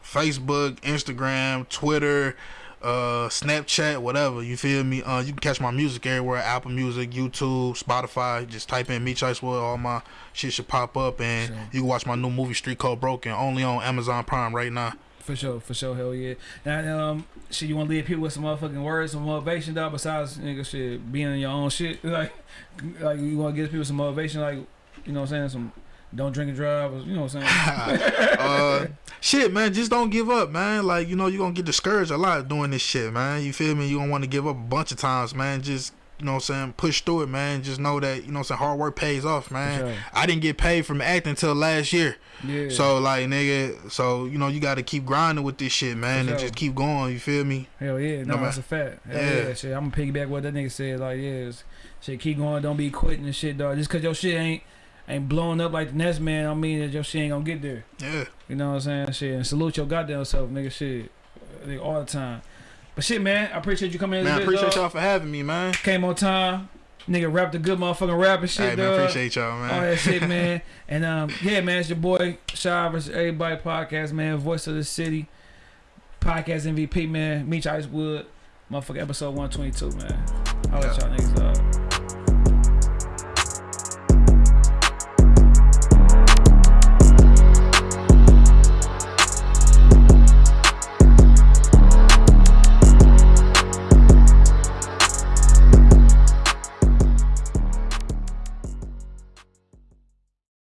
Facebook, Instagram, Twitter, uh, Snapchat, whatever. You feel me? Uh, you can catch my music everywhere: Apple Music, YouTube, Spotify. Just type in Meech Icewood. All my shit should pop up, and Sure. you can watch my new movie Street Code Broken only on Amazon Prime right now. For sure, for sure, hell yeah. Now, um, shit, you want to leave people with some motherfucking words, some motivation, dog. Besides, nigga, shit, being in your own shit, like, like you want to give people some motivation, like, you know what I'm saying, some don't drink and drive, or, you know what I'm saying. uh, shit, man, just don't give up, man. Like you know, you're gonna get discouraged a lot doing this shit, man. You feel me? You don't want to give up a bunch of times, man. Just you know what I'm saying, push through it, man. Just know that you know what I'm saying, hard work pays off, man. sure. I didn't get paid from acting until last year, Yeah. so like nigga, so you know you got to keep grinding with this shit, man, For and just keep going. You feel me? Hell yeah, no, No, that's a fact. Hell Yeah. yeah. shit. I'm gonna piggyback what that nigga said. Like, yeah, shit, keep going, don't be quitting and shit, dog. Just cause your shit ain't ain't blowing up like the next man, I mean that your shit ain't gonna get there. Yeah. You know what I'm saying? Shit, and salute your goddamn self, nigga. Shit, nigga, all the time. But shit, man, I appreciate you coming in. Man, I appreciate y'all for having me, man. Came on time. Nigga rapped a good motherfucking rap and shit, Hey, man, appreciate y'all, man. All that shit, man. And um, yeah, man, it's your boy Shy vs. Everybody podcast, man. Voice of the city, podcast MVP, man. Meech Icewood, motherfucker, episode one twenty two, man. I'll let y'all niggas up.